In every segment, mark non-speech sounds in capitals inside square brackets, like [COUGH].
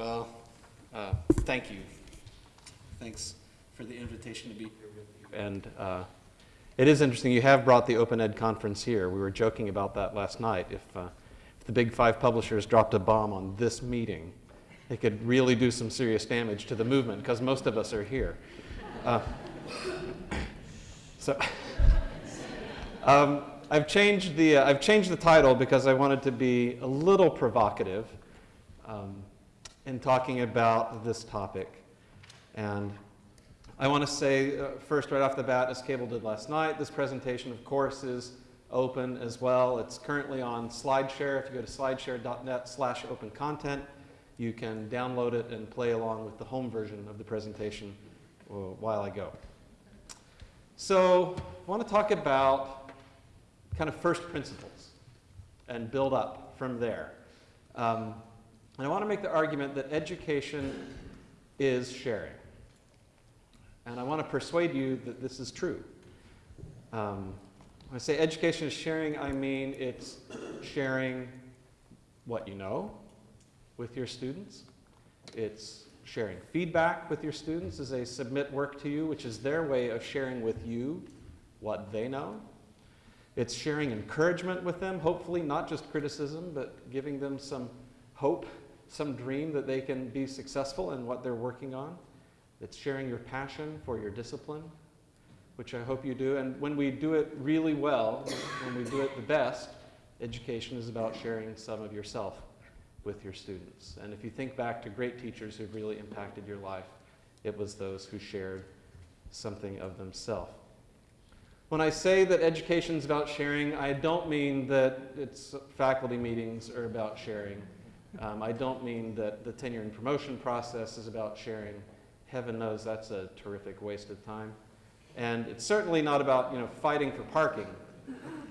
Well, uh, thank you. Thanks for the invitation to be here with you. And uh, it is interesting, you have brought the Open Ed conference here. We were joking about that last night. If, uh, if the big five publishers dropped a bomb on this meeting, it could really do some serious damage to the movement because most of us are here. Uh, so [LAUGHS] um, I've, changed the, uh, I've changed the title because I wanted to be a little provocative um, in talking about this topic. And I want to say uh, first, right off the bat, as Cable did last night, this presentation, of course, is open as well. It's currently on SlideShare. If you go to slideshare.net slash open content, you can download it and play along with the home version of the presentation uh, while I go. So I want to talk about kind of first principles and build up from there. Um, and I want to make the argument that education is sharing. And I want to persuade you that this is true. Um, when I say education is sharing, I mean it's sharing what you know with your students. It's sharing feedback with your students as they submit work to you, which is their way of sharing with you what they know. It's sharing encouragement with them, hopefully not just criticism, but giving them some hope some dream that they can be successful in what they're working on. It's sharing your passion for your discipline, which I hope you do. And when we do it really well, when we do it the best, education is about sharing some of yourself with your students. And if you think back to great teachers who've really impacted your life, it was those who shared something of themselves. When I say that education is about sharing, I don't mean that its faculty meetings are about sharing. Um, I don't mean that the tenure and promotion process is about sharing. Heaven knows that's a terrific waste of time. And it's certainly not about you know, fighting for parking.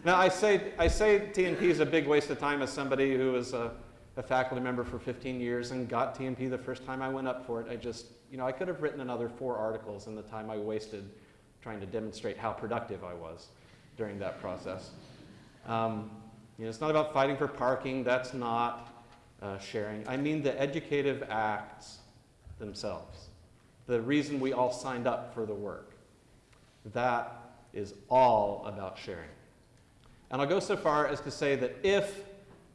Now, I say, I say TNP is a big waste of time as somebody who was a, a faculty member for 15 years and got TNP the first time I went up for it. I just, you know, I could have written another four articles in the time I wasted trying to demonstrate how productive I was during that process. Um, you know, it's not about fighting for parking. That's not uh, sharing. I mean the educative acts themselves. The reason we all signed up for the work. That is all about sharing. And I'll go so far as to say that if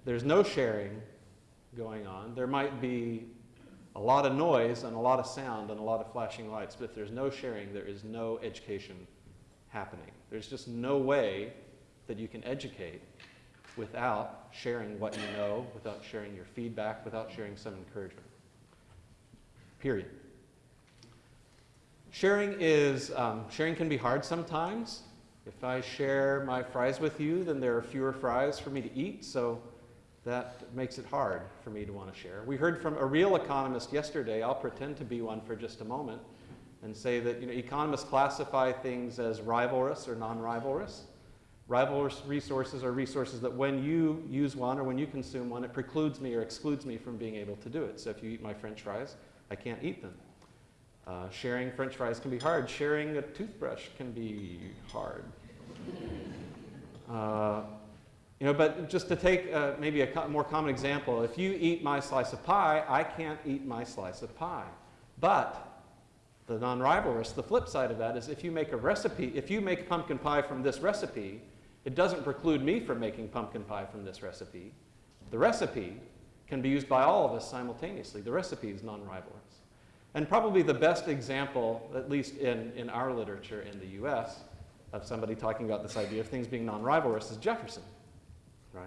there's no sharing going on, there might be a lot of noise and a lot of sound and a lot of flashing lights, but if there's no sharing, there is no education happening. There's just no way that you can educate without sharing what you know, without sharing your feedback, without sharing some encouragement. Period. Sharing is, um, sharing can be hard sometimes. If I share my fries with you, then there are fewer fries for me to eat, so that makes it hard for me to want to share. We heard from a real economist yesterday, I'll pretend to be one for just a moment, and say that you know, economists classify things as rivalrous or non-rivalrous. Rival resources are resources that when you use one or when you consume one, it precludes me or excludes me from being able to do it. So if you eat my french fries, I can't eat them. Uh, sharing french fries can be hard. Sharing a toothbrush can be hard. [LAUGHS] Uh, you know, but just to take uh, maybe a co more common example, if you eat my slice of pie, I can't eat my slice of pie. But the non-rivalrous, the flip side of that is if you make a recipe, if you make pumpkin pie from this recipe, it doesn't preclude me from making pumpkin pie from this recipe. The recipe can be used by all of us simultaneously. The recipe is non-rivalrous. And probably the best example, at least in, in our literature in the US, of somebody talking about this idea of things being non-rivalrous is Jefferson, right?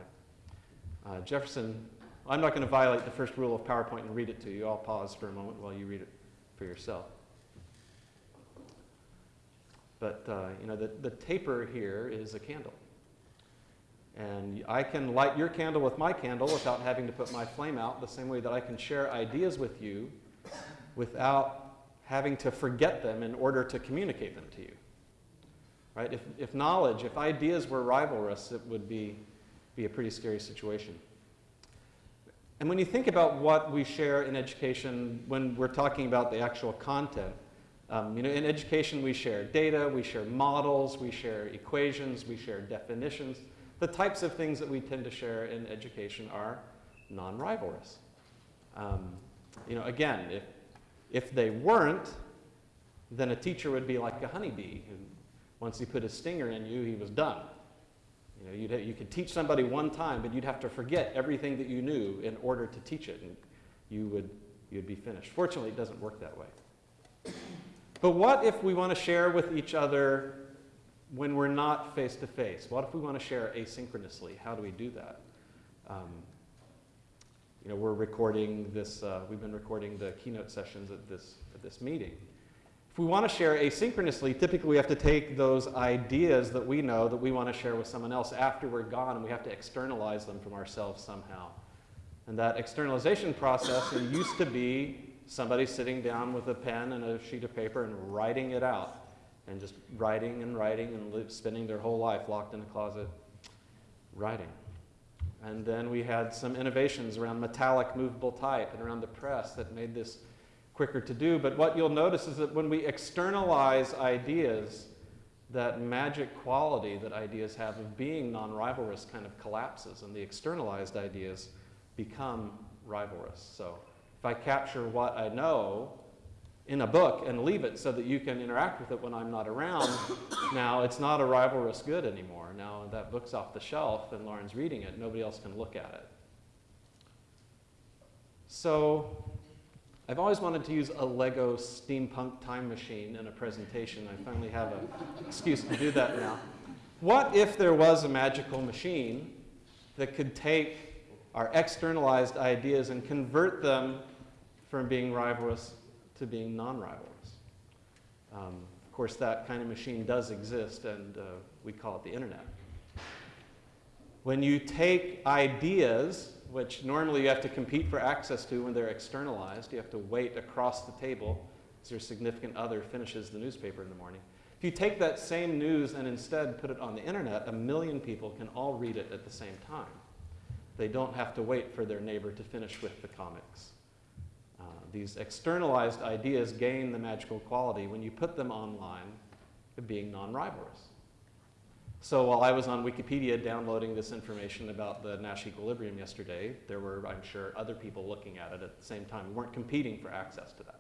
Uh, Jefferson, I'm not going to violate the first rule of PowerPoint and read it to you. I'll pause for a moment while you read it for yourself. But uh, you know, the, the taper here is a candle. And I can light your candle with my candle without having to put my flame out, the same way that I can share ideas with you without having to forget them in order to communicate them to you. Right? If, if knowledge, if ideas were rivalrous, it would be, be a pretty scary situation. And when you think about what we share in education when we're talking about the actual content, um, you know, in education we share data, we share models, we share equations, we share definitions. The types of things that we tend to share in education are non-rivalrous. Um, you know, again, if, if they weren't, then a teacher would be like a honeybee who, once he put his stinger in you, he was done. You know, you'd, you could teach somebody one time, but you'd have to forget everything that you knew in order to teach it, and you would you'd be finished. Fortunately, it doesn't work that way. But what if we want to share with each other when we're not face to face? What if we want to share asynchronously? How do we do that? Um, you know, we're recording this, uh, we've been recording the keynote sessions at this, at this meeting. If we want to share asynchronously, typically we have to take those ideas that we know that we want to share with someone else after we're gone, and we have to externalize them from ourselves somehow. And that externalization process used to be somebody sitting down with a pen and a sheet of paper and writing it out, and just writing and writing and spending their whole life locked in a closet writing. And then we had some innovations around metallic movable type and around the press that made this quicker to do. But what you'll notice is that when we externalize ideas, that magic quality that ideas have of being non-rivalrous kind of collapses and the externalized ideas become rivalrous. So if I capture what I know in a book and leave it so that you can interact with it when I'm not around, [COUGHS] now it's not a rivalrous good anymore. Now that book's off the shelf and Lauren's reading it, nobody else can look at it. So I've always wanted to use a Lego steampunk time machine in a presentation. I finally have an excuse to do that now. What if there was a magical machine that could take our externalized ideas and convert them from being rivalrous to being non-rivalrous. Um, of course, that kind of machine does exist, and uh, we call it the internet. When you take ideas, which normally you have to compete for access to when they're externalized, you have to wait across the table as your significant other finishes the newspaper in the morning. If you take that same news and instead put it on the internet, a million people can all read it at the same time. They don't have to wait for their neighbor to finish with the comics. These externalized ideas gain the magical quality when you put them online of being non-rivalrous. So while I was on Wikipedia downloading this information about the Nash equilibrium yesterday, there were, I'm sure, other people looking at it at the same time. We weren't competing for access to that.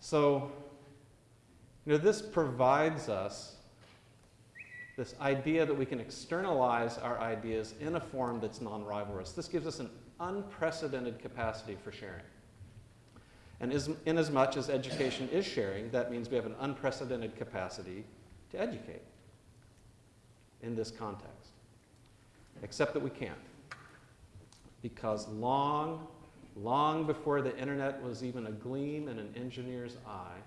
So, you know, this provides us this idea that we can externalize our ideas in a form that's non-rivalrous. This gives us an unprecedented capacity for sharing. And as, in as much as education is sharing, that means we have an unprecedented capacity to educate in this context. Except that we can't. Because long, long before the internet was even a gleam in an engineer's eye,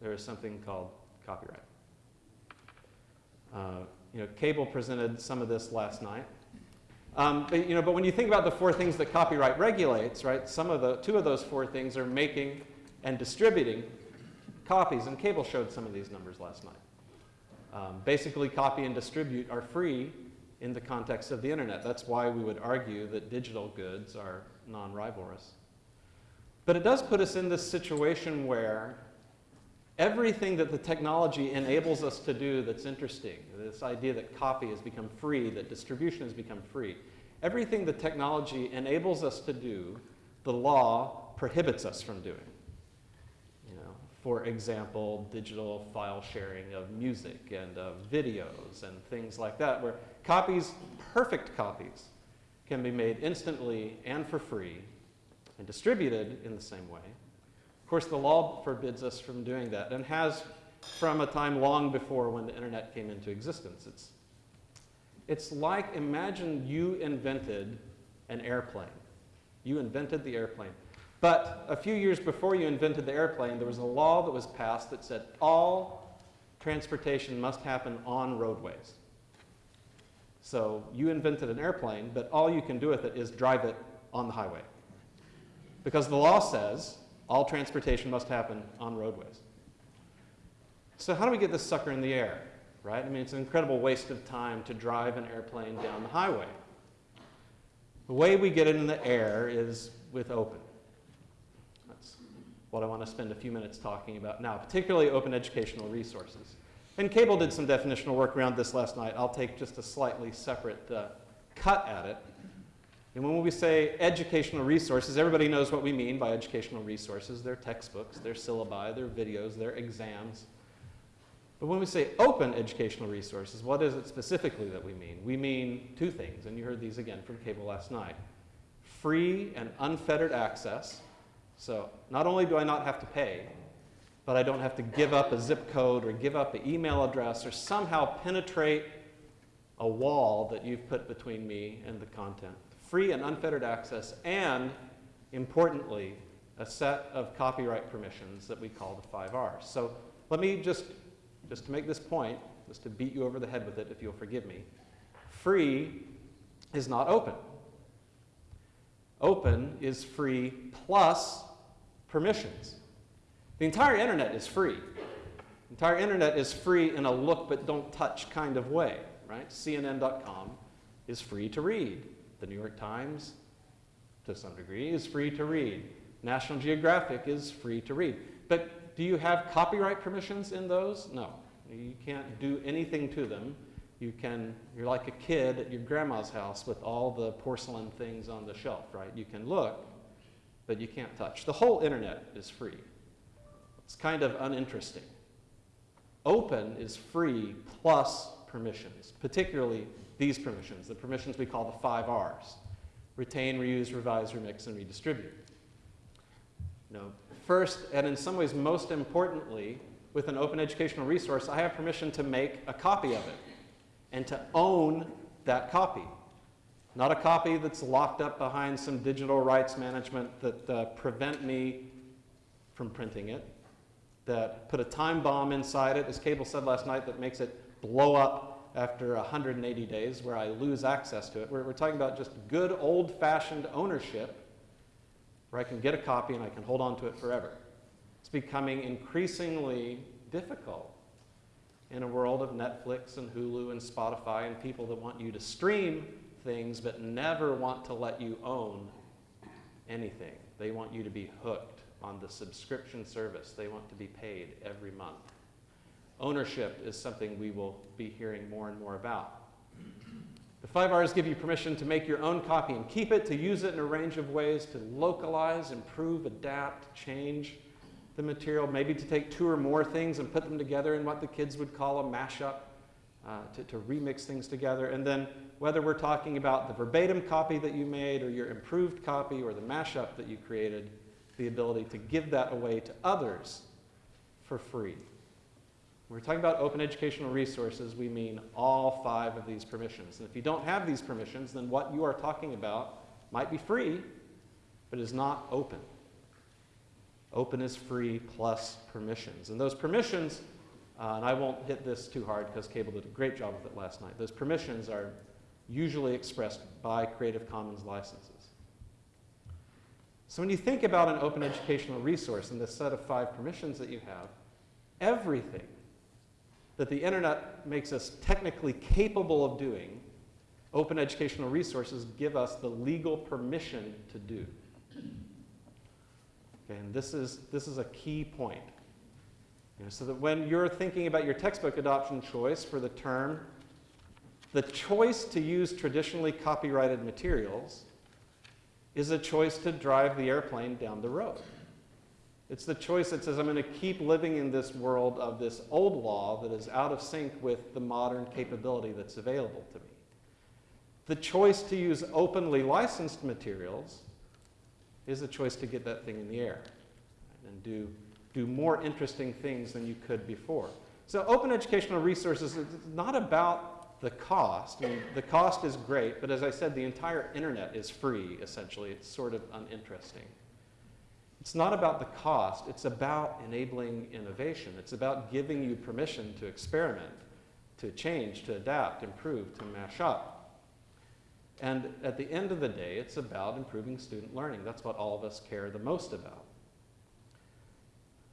there is something called copyright. Uh, you know, Cable presented some of this last night. Um, but, you know, but when you think about the four things that copyright regulates, right, some of the, two of those four things are making and distributing copies, and Cable showed some of these numbers last night. Um, basically, copy and distribute are free in the context of the internet. That's why we would argue that digital goods are non-rivalrous. But it does put us in this situation where everything that the technology enables us to do that's interesting, this idea that copy has become free, that distribution has become free, everything the technology enables us to do, the law prohibits us from doing. You know, for example, digital file sharing of music and of videos and things like that, where copies, perfect copies, can be made instantly and for free and distributed in the same way course, the law forbids us from doing that and has from a time long before when the internet came into existence. It's, it's like imagine you invented an airplane. You invented the airplane. But a few years before you invented the airplane, there was a law that was passed that said all transportation must happen on roadways. So you invented an airplane, but all you can do with it is drive it on the highway. Because the law says all transportation must happen on roadways. So how do we get this sucker in the air, right? I mean, it's an incredible waste of time to drive an airplane down the highway. The way we get it in the air is with open. That's what I want to spend a few minutes talking about now, particularly open educational resources. And Cable did some definitional work around this last night. I'll take just a slightly separate uh, cut at it. And when we say educational resources, everybody knows what we mean by educational resources. They're textbooks, they're syllabi, they're videos, they're exams. But when we say open educational resources, what is it specifically that we mean? We mean two things, and you heard these again from Cable last night. Free and unfettered access. So not only do I not have to pay, but I don't have to give up a zip code or give up an email address or somehow penetrate a wall that you've put between me and the content. Free and unfettered access, and importantly, a set of copyright permissions that we call the five R's. So let me just, just to make this point, just to beat you over the head with it, if you'll forgive me. Free is not open. Open is free plus permissions. The entire internet is free. The entire internet is free in a look but don't touch kind of way, right? CNN.com is free to read. The New York Times, to some degree, is free to read. National Geographic is free to read. But do you have copyright permissions in those? No. You can't do anything to them. You can, you're like a kid at your grandma's house with all the porcelain things on the shelf, right? You can look, but you can't touch. The whole internet is free. It's kind of uninteresting. Open is free plus permissions, particularly these permissions, the permissions we call the five R's. Retain, reuse, revise, remix, and redistribute. No. First, and in some ways most importantly, with an open educational resource, I have permission to make a copy of it and to own that copy. Not a copy that's locked up behind some digital rights management that uh, prevent me from printing it, that put a time bomb inside it, as Cable said last night, that makes it blow up after 180 days where I lose access to it. We're, we're talking about just good old-fashioned ownership where I can get a copy and I can hold on to it forever. It's becoming increasingly difficult in a world of Netflix and Hulu and Spotify and people that want you to stream things but never want to let you own anything. They want you to be hooked on the subscription service. They want to be paid every month. Ownership is something we will be hearing more and more about. The five R's give you permission to make your own copy and keep it, to use it in a range of ways, to localize, improve, adapt, change the material, maybe to take two or more things and put them together in what the kids would call a mashup, uh, to, to remix things together. And then whether we're talking about the verbatim copy that you made or your improved copy or the mashup that you created, the ability to give that away to others for free. When we're talking about open educational resources, we mean all five of these permissions. And if you don't have these permissions, then what you are talking about might be free, but is not open. Open is free plus permissions. And those permissions, uh, and I won't hit this too hard because Cable did a great job with it last night. Those permissions are usually expressed by Creative Commons licenses. So when you think about an open educational resource and this set of five permissions that you have, everything that the internet makes us technically capable of doing, open educational resources give us the legal permission to do. Okay, and this is, this is a key point. You know, so that when you're thinking about your textbook adoption choice for the term, the choice to use traditionally copyrighted materials is a choice to drive the airplane down the road. It's the choice that says, I'm going to keep living in this world of this old law that is out of sync with the modern capability that's available to me. The choice to use openly licensed materials is a choice to get that thing in the air and do, do more interesting things than you could before. So open educational resources is not about the cost, I mean, the cost is great, but as I said, the entire internet is free, essentially. It's sort of uninteresting. It's not about the cost, it's about enabling innovation. It's about giving you permission to experiment, to change, to adapt, improve, to mash up. And at the end of the day, it's about improving student learning. That's what all of us care the most about.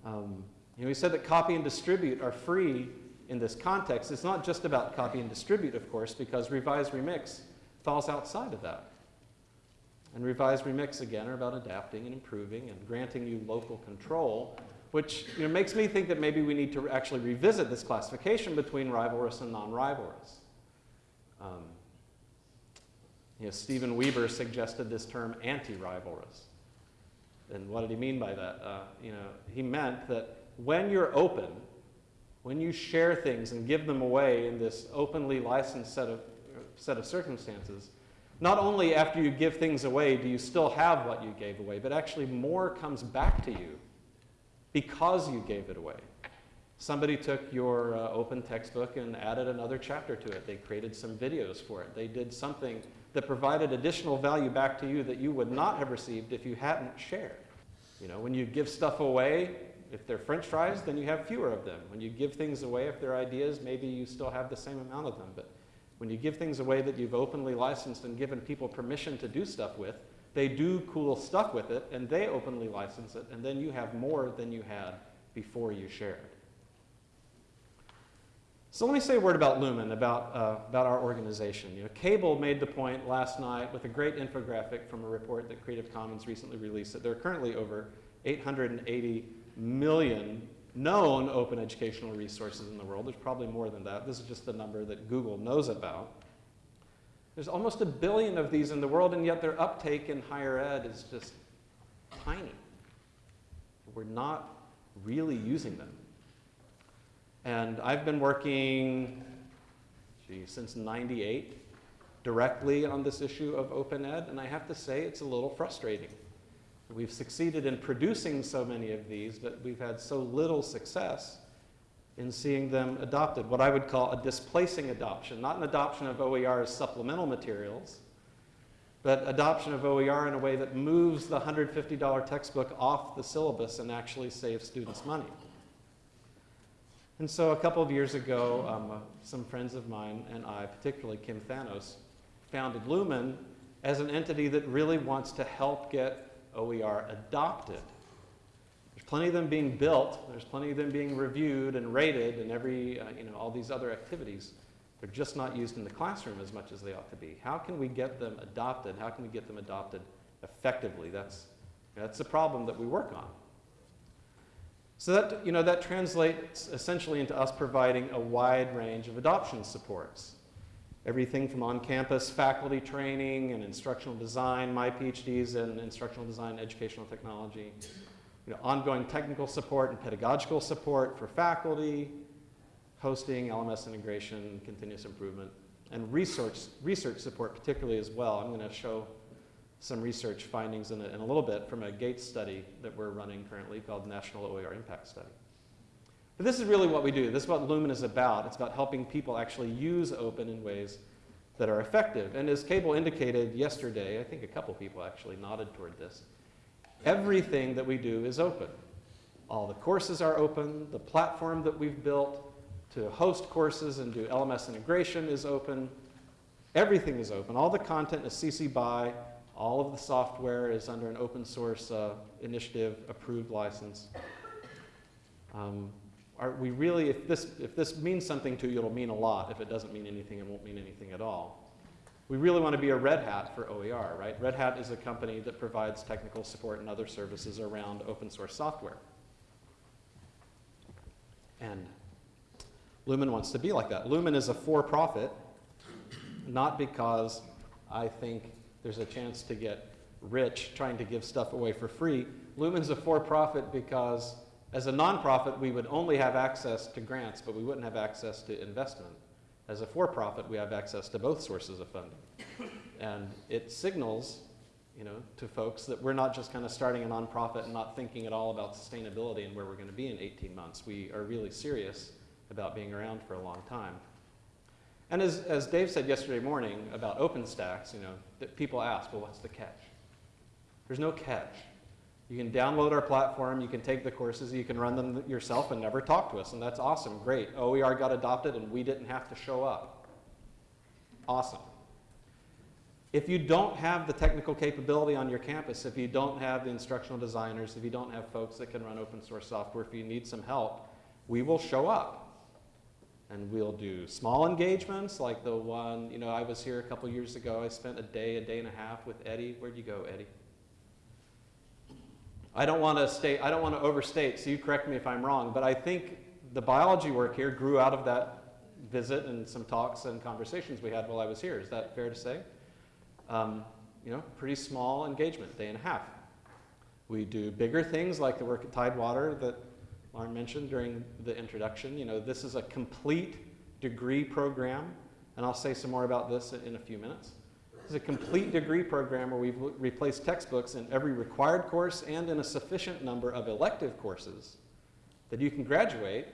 Um, you know, we said that copy and distribute are free in this context, it's not just about copy and distribute, of course, because revise remix falls outside of that. And revise remix, again, are about adapting and improving and granting you local control, which you know, makes me think that maybe we need to actually revisit this classification between rivalrous and non-rivalrous. Um, You know, Steven Weber suggested this term anti-rivalrous. And what did he mean by that? Uh, you know, he meant that when you're open, when you share things and give them away in this openly licensed set of, set of circumstances, not only after you give things away do you still have what you gave away, but actually more comes back to you because you gave it away. Somebody took your uh, open textbook and added another chapter to it. They created some videos for it. They did something that provided additional value back to you that you would not have received if you hadn't shared. You know, when you give stuff away, if they're french fries, then you have fewer of them. When you give things away, if they're ideas, maybe you still have the same amount of them. But when you give things away that you've openly licensed and given people permission to do stuff with, they do cool stuff with it, and they openly license it, and then you have more than you had before you shared. So let me say a word about Lumen, about, uh, about our organization. You know, Cable made the point last night with a great infographic from a report that Creative Commons recently released that there are currently over 880 million known open educational resources in the world. There's probably more than that. This is just the number that Google knows about. There's almost a billion of these in the world, and yet their uptake in higher ed is just tiny. We're not really using them. And I've been working, gee, since 98 directly on this issue of open ed, and I have to say it's a little frustrating. We've succeeded in producing so many of these, but we've had so little success in seeing them adopted. What I would call a displacing adoption, not an adoption of OER as supplemental materials, but adoption of OER in a way that moves the $150 textbook off the syllabus and actually saves students money. And so a couple of years ago, um, uh, some friends of mine and I, particularly Kim Thanos, founded Lumen as an entity that really wants to help get OER adopted. There's plenty of them being built, there's plenty of them being reviewed and rated and every, uh, you know, all these other activities. They're just not used in the classroom as much as they ought to be. How can we get them adopted? How can we get them adopted effectively? That's, that's the problem that we work on. So that, you know, that translates essentially into us providing a wide range of adoption supports. Everything from on-campus faculty training and instructional design, my PhDs in instructional design, and educational technology, you know, ongoing technical support and pedagogical support for faculty, hosting, LMS integration, continuous improvement, and research, research support particularly as well. I'm going to show some research findings in a, in a little bit from a Gates study that we're running currently called National OER Impact Study. But this is really what we do. This is what Lumen is about. It's about helping people actually use open in ways that are effective. And as Cable indicated yesterday, I think a couple people actually nodded toward this, everything that we do is open. All the courses are open. The platform that we've built to host courses and do LMS integration is open. Everything is open. All the content is CC BY all of the software is under an open source uh, initiative approved license. Um, are we really, if this, if this means something to you, it'll mean a lot. If it doesn't mean anything, it won't mean anything at all. We really want to be a Red Hat for OER, right? Red Hat is a company that provides technical support and other services around open source software. And Lumen wants to be like that. Lumen is a for-profit, not because I think there's a chance to get rich trying to give stuff away for free. Lumen's a for-profit because as a nonprofit, we would only have access to grants, but we wouldn't have access to investment. As a for-profit, we have access to both sources of funding. And it signals you know, to folks that we're not just kind of starting a nonprofit and not thinking at all about sustainability and where we're going to be in 18 months. We are really serious about being around for a long time. And as, as Dave said yesterday morning about OpenStax, you know, that people ask, well, what's the catch? There's no catch. You can download our platform, you can take the courses, you can run them yourself and never talk to us, and that's awesome, great. OER got adopted and we didn't have to show up. Awesome. If you don't have the technical capability on your campus, if you don't have the instructional designers, if you don't have folks that can run open source software, if you need some help, we will show up. And we'll do small engagements like the one, you know, I was here a couple years ago. I spent a day, a day and a half with Eddie. Where'd you go, Eddie? I don't want to state, I don't want to overstate, so you correct me if I'm wrong, but I think the biology work here grew out of that visit and some talks and conversations we had while I was here. Is that fair to say? um, you know, pretty small engagement, day and a half. We do bigger things like the work at Tidewater that Lauren mentioned during the introduction. You know, this is a complete degree program, and I'll say some more about this in a few minutes. It's a complete degree program where we've replaced textbooks in every required course and in a sufficient number of elective courses that you can graduate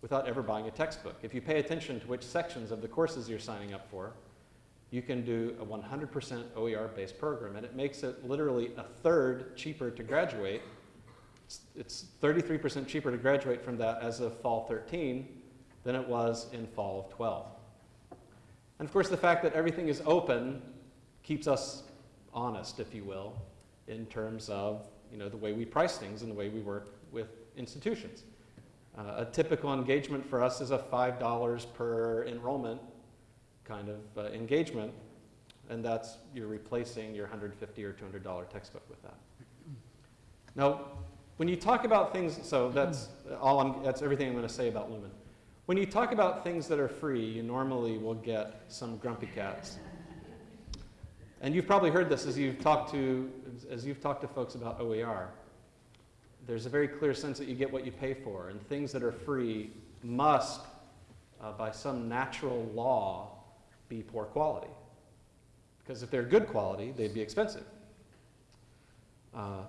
without ever buying a textbook. If you pay attention to which sections of the courses you're signing up for, you can do a 100% OER-based program, and it makes it literally a third cheaper to graduate. It's 33% cheaper to graduate from that as of fall 13 than it was in fall of 12. And of course, the fact that everything is open keeps us honest, if you will, in terms of you know, the way we price things and the way we work with institutions. Uh, a typical engagement for us is a $5 per enrollment kind of uh, engagement, and that's you're replacing your 150 or $200 textbook with that. Now, when you talk about things, so that's all I'm, that's everything I'm going to say about Lumen. When you talk about things that are free, you normally will get some grumpy cats. And you've probably heard this as you've talked to, as you've talked to folks about OER. There's a very clear sense that you get what you pay for, and things that are free must, uh, by some natural law, be poor quality. Because if they're good quality, they'd be expensive. Uh,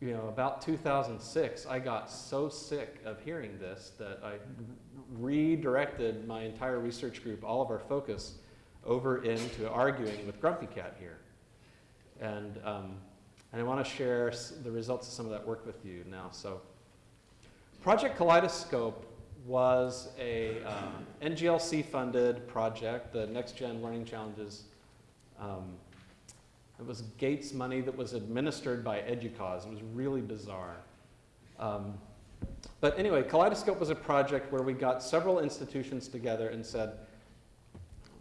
you know, about 2006, I got so sick of hearing this that I redirected my entire research group, all of our focus, over into arguing with Grumpy Cat here. And, um, and I want to share the results of some of that work with you now. So Project Kaleidoscope was a um, NGLC-funded project, the Next Gen Learning Challenges. Um, it was Gates money that was administered by EDUCAUSE. It was really bizarre. Um, but anyway, Kaleidoscope was a project where we got several institutions together and said,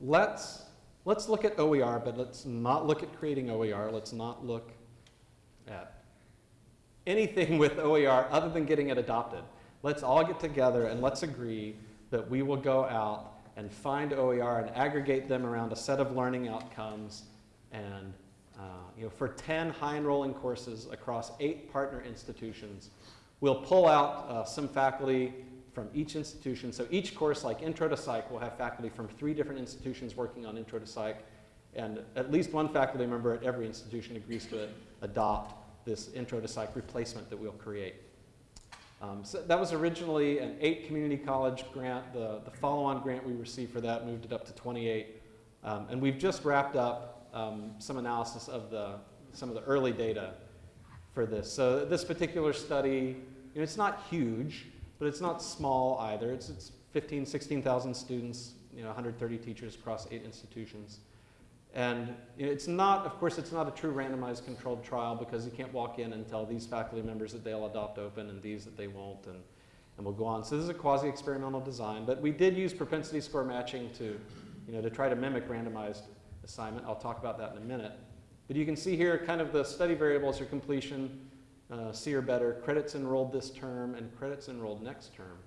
let's, let's look at OER, but let's not look at creating OER. Let's not look at anything [LAUGHS] with OER other than getting it adopted. Let's all get together and let's agree that we will go out and find OER and aggregate them around a set of learning outcomes. And uh, you know, for 10 high enrolling courses across eight partner institutions, we'll pull out uh, some faculty from each institution. So each course, like Intro to Psych, will have faculty from three different institutions working on Intro to Psych. And at least one faculty member at every institution agrees to adopt this Intro to Psych replacement that we'll create. Um, so that was originally an eight community college grant. The, the follow-on grant we received for that moved it up to 28. Um, and we've just wrapped up um, some analysis of the, some of the early data for this. So this particular study, you know, it's not huge, but it's not small either. It's, it's 15, 16,000 students, you know, 130 teachers across eight institutions. And it's not, of course, it's not a true randomized controlled trial because you can't walk in and tell these faculty members that they'll adopt open and these that they won't, and, and we'll go on. So this is a quasi-experimental design, but we did use propensity score matching to, you know, to try to mimic randomized assignment. I'll talk about that in a minute. But you can see here kind of the study variables are completion, uh, C or better, credits enrolled this term, and credits enrolled next term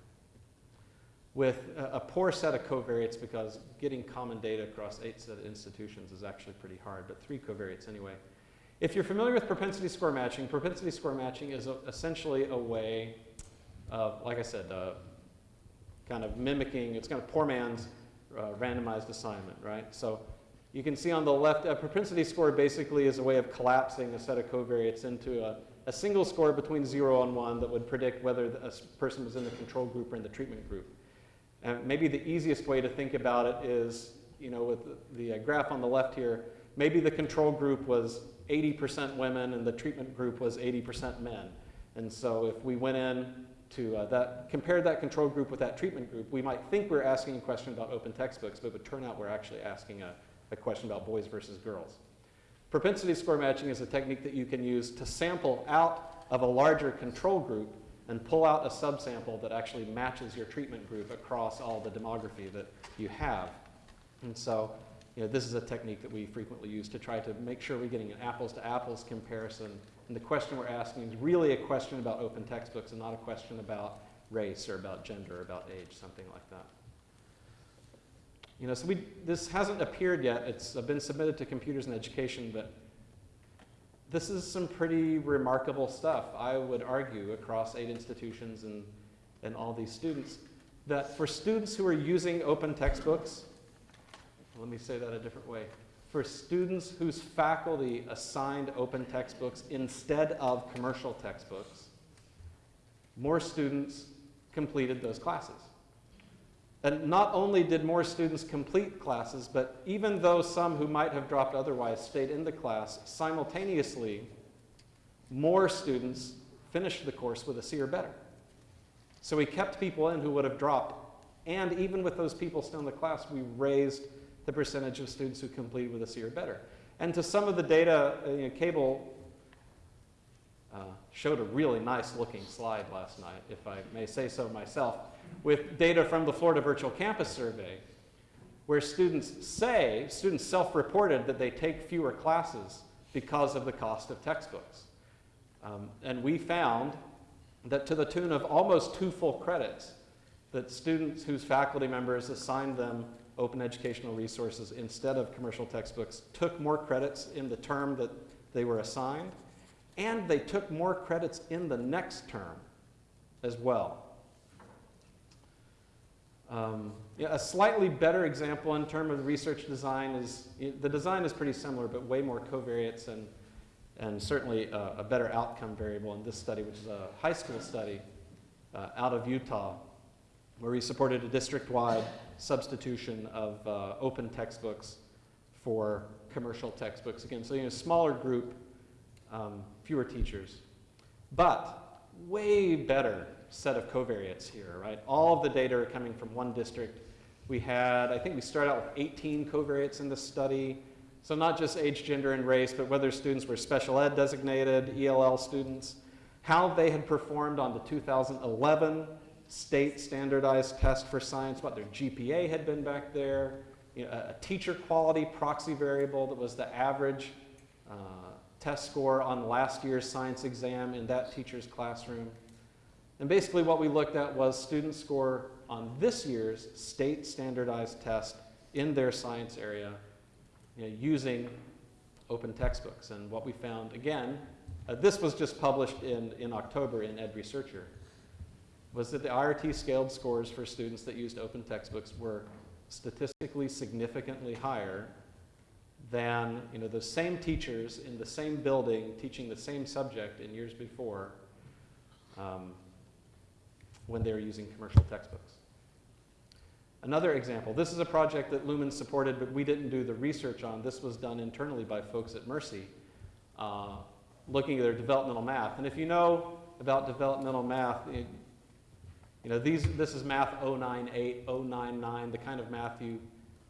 with a, a, poor set of covariates because getting common data across eight set of institutions is actually pretty hard, but three covariates anyway. If you're familiar with propensity score matching, propensity score matching is a, essentially a way of, like I said, uh, kind of mimicking, it's kind of poor man's uh, randomized assignment, right? So you can see on the left, a propensity score basically is a way of collapsing a set of covariates into a, a single score between 0 and 1 that would predict whether a person was in the control group or in the treatment group. And maybe the easiest way to think about it is, you know, with the, uh, graph on the left here, maybe the control group was 80% women and the treatment group was 80% men. And so if we went in to uh, that, compared that control group with that treatment group, we might think we're asking a question about open textbooks, but it would turn out we're actually asking a, a question about boys versus girls. Propensity score matching is a technique that you can use to sample out of a larger control group and pull out a subsample that actually matches your treatment group across all the demography that you have. And so you know, this is a technique that we frequently use to try to make sure we're getting an apples to apples comparison. And the question we're asking is really a question about open textbooks and not a question about race or about gender or about age, something like that. You know, so we, this hasn't appeared yet. It's been submitted to Computers in Education, but this is some pretty remarkable stuff, I would argue, across eight institutions and, and all these students, that for students who are using open textbooks, let me say that a different way. For students whose faculty assigned open textbooks instead of commercial textbooks, more students completed those classes. And not only did more students complete classes, but even though some who might have dropped otherwise stayed in the class, simultaneously, more students finished the course with a C or better. So we kept people in who would have dropped, and even with those people still in the class, we raised the percentage of students who completed with a C or better. And to some of the data, uh, you know, Cable uh, showed a really nice looking slide last night, if I may say so myself, with data from the Florida Virtual Campus Survey, where students say, students self-reported that they take fewer classes because of the cost of textbooks. Um, and we found that to the tune of almost two full credits, that students whose faculty members assigned them open educational resources instead of commercial textbooks took more credits in the term that they were assigned, and they took more credits in the next term as well. Um, yeah, a slightly better example in terms of research design is, the design is pretty similar, but way more covariates and, and certainly a, a better outcome variable in this study, which is a high school study uh, out of Utah, where we supported a district-wide substitution of uh, open textbooks for commercial textbooks. Again, so you know, smaller group, um, fewer teachers. But way better set of covariates here, right? All of the data are coming from one district. We had, I think we started out with 18 covariates in this study. So not just age, gender, and race, but whether students were special ed designated, ELL students, how they had performed on the 2011 state standardized test for science, what their GPA had been back there, you know, a teacher quality proxy variable that was the average uh, test score on last year's science exam in that teacher's classroom. And basically what we looked at was student score on this year's state standardized test in their science area you know, using open textbooks. And what we found, again, uh, this was just published in, in October in Ed Researcher, was that the IRT scaled scores for students that used open textbooks were statistically significantly higher than you know, the same teachers in the same building teaching the same subject in years before um, when they were using commercial textbooks. Another example, this is a project that Lumen supported, but we didn't do the research on. This was done internally by folks at Mercy, uh, looking at their developmental math. And if you know about developmental math, it, you know, these, this is math 098, 099, the kind of math you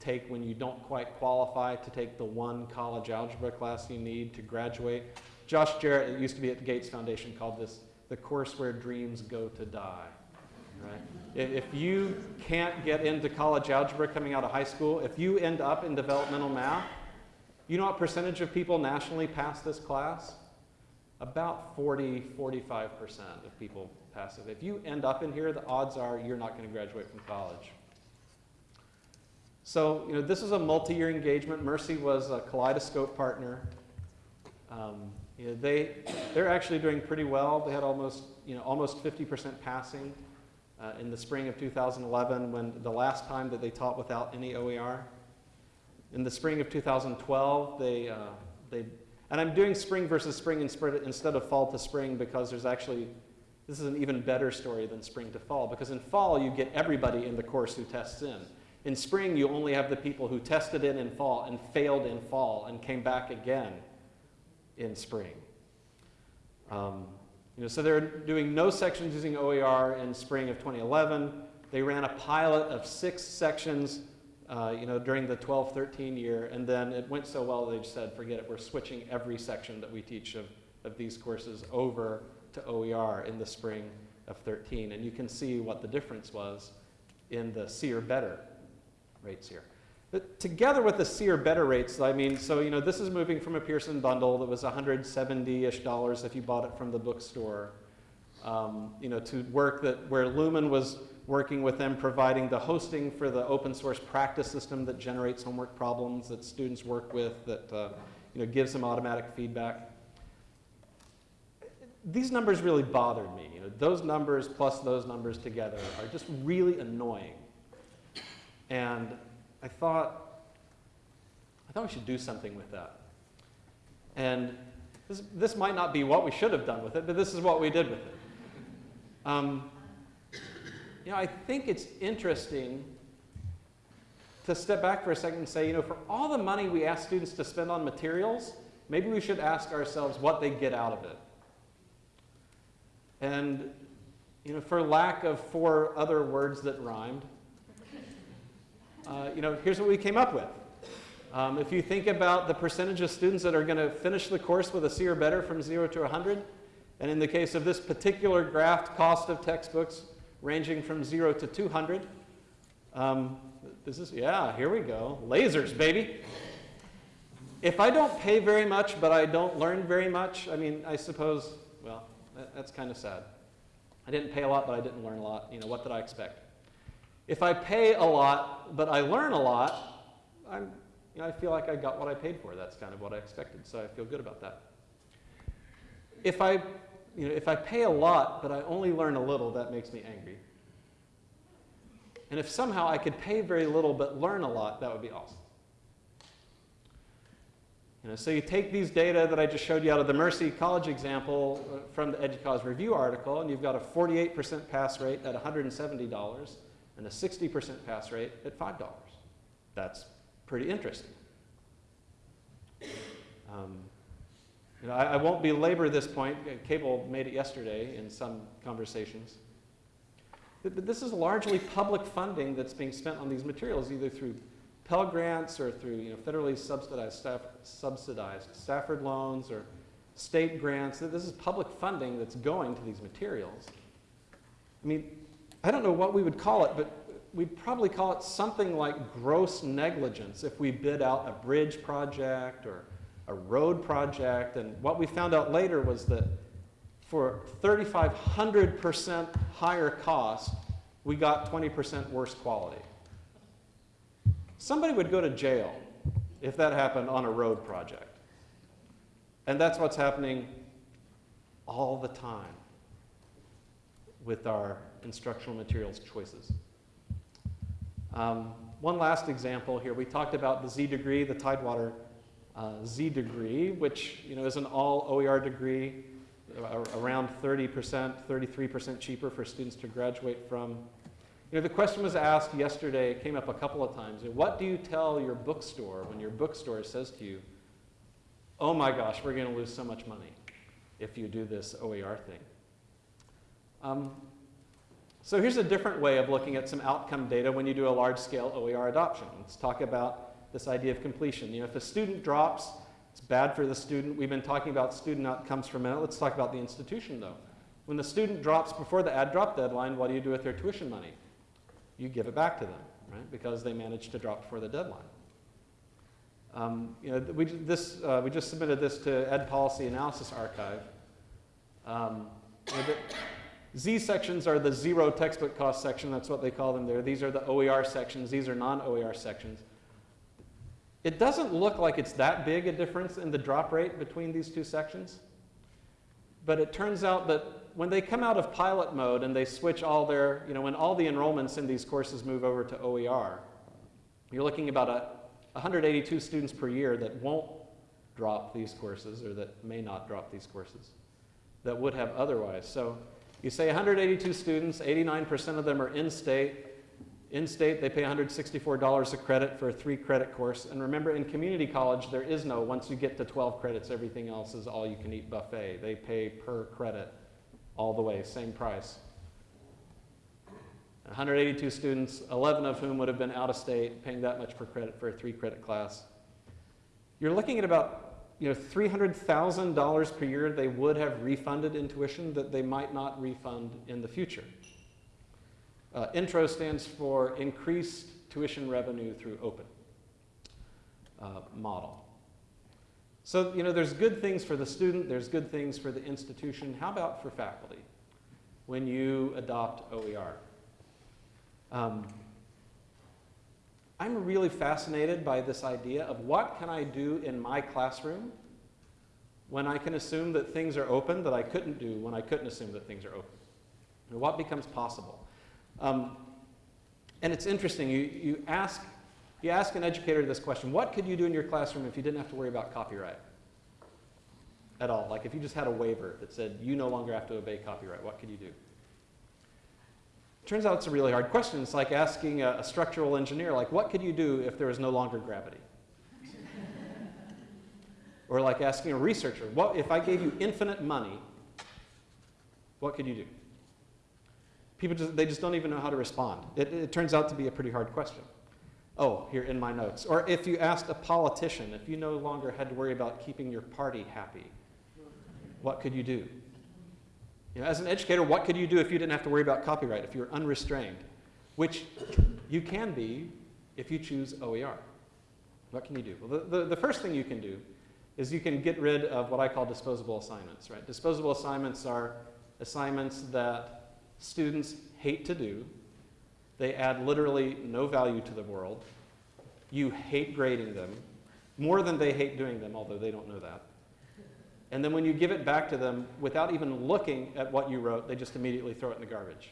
take when you don't quite qualify to take the one college algebra class you need to graduate. Josh Jarrett, it used to be at the Gates Foundation, called this the course where dreams go to die. Right? If you can't get into college algebra coming out of high school, if you end up in developmental math, you know what percentage of people nationally pass this class? About 40, 45% of people pass it. If you end up in here, the odds are you're not going to graduate from college. So, you know, this is a multi-year engagement. Mercy was a Kaleidoscope partner. Um, you know, they, they're actually doing pretty well. They had almost, you know, almost 50% passing uh, in the spring of 2011 when the last time that they taught without any OER. In the spring of 2012, they, uh, they and I'm doing spring versus spring instead of fall to spring because there's actually, this is an even better story than spring to fall because in fall you get everybody in the course who tests in. In spring you only have the people who tested in in fall and failed in fall and came back again in spring. Um, you know, so they're doing no sections using OER in spring of 2011. They ran a pilot of six sections uh, you know, during the 12-13 year, and then it went so well they said, forget it, we're switching every section that we teach of, of these courses over to OER in the spring of 13. And you can see what the difference was in the C or better rates here. But together with the or better rates, I mean, so you know, this is moving from a Pearson bundle that was 170-ish dollars if you bought it from the bookstore um, you know, to work that where Lumen was working with them, providing the hosting for the open source practice system that generates homework problems that students work with, that uh, you know, gives them automatic feedback. These numbers really bothered me. You know, those numbers plus those numbers together are just really annoying. And I thought, I thought we should do something with that. And this, this might not be what we should have done with it, but this is what we did with it. Um, you know, I think it's interesting to step back for a second and say, you know, for all the money we ask students to spend on materials, maybe we should ask ourselves what they get out of it. And, you know, for lack of four other words that rhymed, uh, you know, here's what we came up with. Um, if you think about the percentage of students that are going to finish the course with a C or better from 0 to 100, and in the case of this particular graph, cost of textbooks ranging from 0 to 200, um, this is, yeah, here we go. Lasers, baby. If I don't pay very much, but I don't learn very much, I mean, I suppose, well, that, that's kind of sad. I didn't pay a lot, but I didn't learn a lot. You know, what did I expect? If I pay a lot, but I learn a lot, I'm, you know, I feel like I got what I paid for. That's kind of what I expected, so I feel good about that. If I, you know, if I pay a lot, but I only learn a little, that makes me angry. And if somehow I could pay very little but learn a lot, that would be awesome. You know, so you take these data that I just showed you out of the Mercy College example uh, from the EDUCAUSE review article, and you've got a 48% pass rate at $170 and a 60% pass rate at $5. That's pretty interesting. Um, you know, I, I, won't belabor this point. Cable made it yesterday in some conversations. But this is largely public funding that's being spent on these materials, either through Pell Grants or through you know, federally subsidized, staff, subsidized Stafford loans or state grants. This is public funding that's going to these materials. I mean, I don't know what we would call it, but we'd probably call it something like gross negligence if we bid out a bridge project or a road project. And what we found out later was that for 3,500% higher cost, we got 20% worse quality. Somebody would go to jail if that happened on a road project. And that's what's happening all the time with our instructional materials choices. Um, one last example here. We talked about the Z degree, the Tidewater uh, Z degree, which you know, is an all OER degree around 30%, 33% cheaper for students to graduate from. You know, the question was asked yesterday, it came up a couple of times. What do you tell your bookstore when your bookstore says to you, oh my gosh, we're going to lose so much money if you do this OER thing? Um, so here's a different way of looking at some outcome data when you do a large-scale OER adoption. Let's talk about this idea of completion. You know, if a student drops it's bad for the student. We've been talking about student outcomes for a minute. Let's talk about the institution, though. When the student drops before the add drop deadline, what do you do with their tuition money? You give it back to them, right? Because they managed to drop before the deadline. Um, you know, we, this, uh, we just submitted this to Ed Policy Analysis Archive. Um, Z sections are the zero textbook cost section. That's what they call them there. These are the OER sections. These are non-OER sections. It doesn't look like it's that big a difference in the drop rate between these two sections. But it turns out that when they come out of pilot mode and they switch all their, you know, when all the enrollments in these courses move over to OER, you're looking about a 182 students per year that won't drop these courses or that may not drop these courses that would have otherwise. So you say 182 students, 89% of them are in-state, in-state, they pay $164 a credit for a three credit course. And remember, in community college, there is no, once you get to 12 credits, everything else is all you can eat buffet. They pay per credit all the way, same price. 182 students, 11 of whom would have been out of state, paying that much per credit for a three credit class. You're looking at about you know, $300,000 per year they would have refunded in tuition that they might not refund in the future. Uh, intro stands for Increased Tuition Revenue Through Open uh, model. So, you know, there's good things for the student, there's good things for the institution. How about for faculty? when you adopt OER. Um, I'm really fascinated by this idea of what can I do in my classroom when I can assume that things are open that I couldn't do when I couldn't assume that things are open. And what becomes possible? Um, and it's interesting, you, you, ask, you ask an educator this question, what could you do in your classroom if you didn't have to worry about copyright? At all, like if you just had a waiver that said you no longer have to obey copyright, what could you do? Turns out it's a really hard question. It's like asking a, a structural engineer, like, what could you do if there was no longer gravity? [LAUGHS] or like asking a researcher, what if I gave you infinite money, what could you do? People just, they just don't even know how to respond. It, it turns out to be a pretty hard question. Oh, here in my notes. Or if you asked a politician, if you no longer had to worry about keeping your party happy, what could you do? You know, as an educator, what could you do if you didn't have to worry about copyright, if you were unrestrained? Which you can be if you choose OER. What can you do? Well, the, the, the first thing you can do is you can get rid of what I call disposable assignments, right? Disposable assignments are assignments that students hate to do. They add literally no value to the world. You hate grading them more than they hate doing them, although they don't know that. And then when you give it back to them without even looking at what you wrote, they just immediately throw it in the garbage.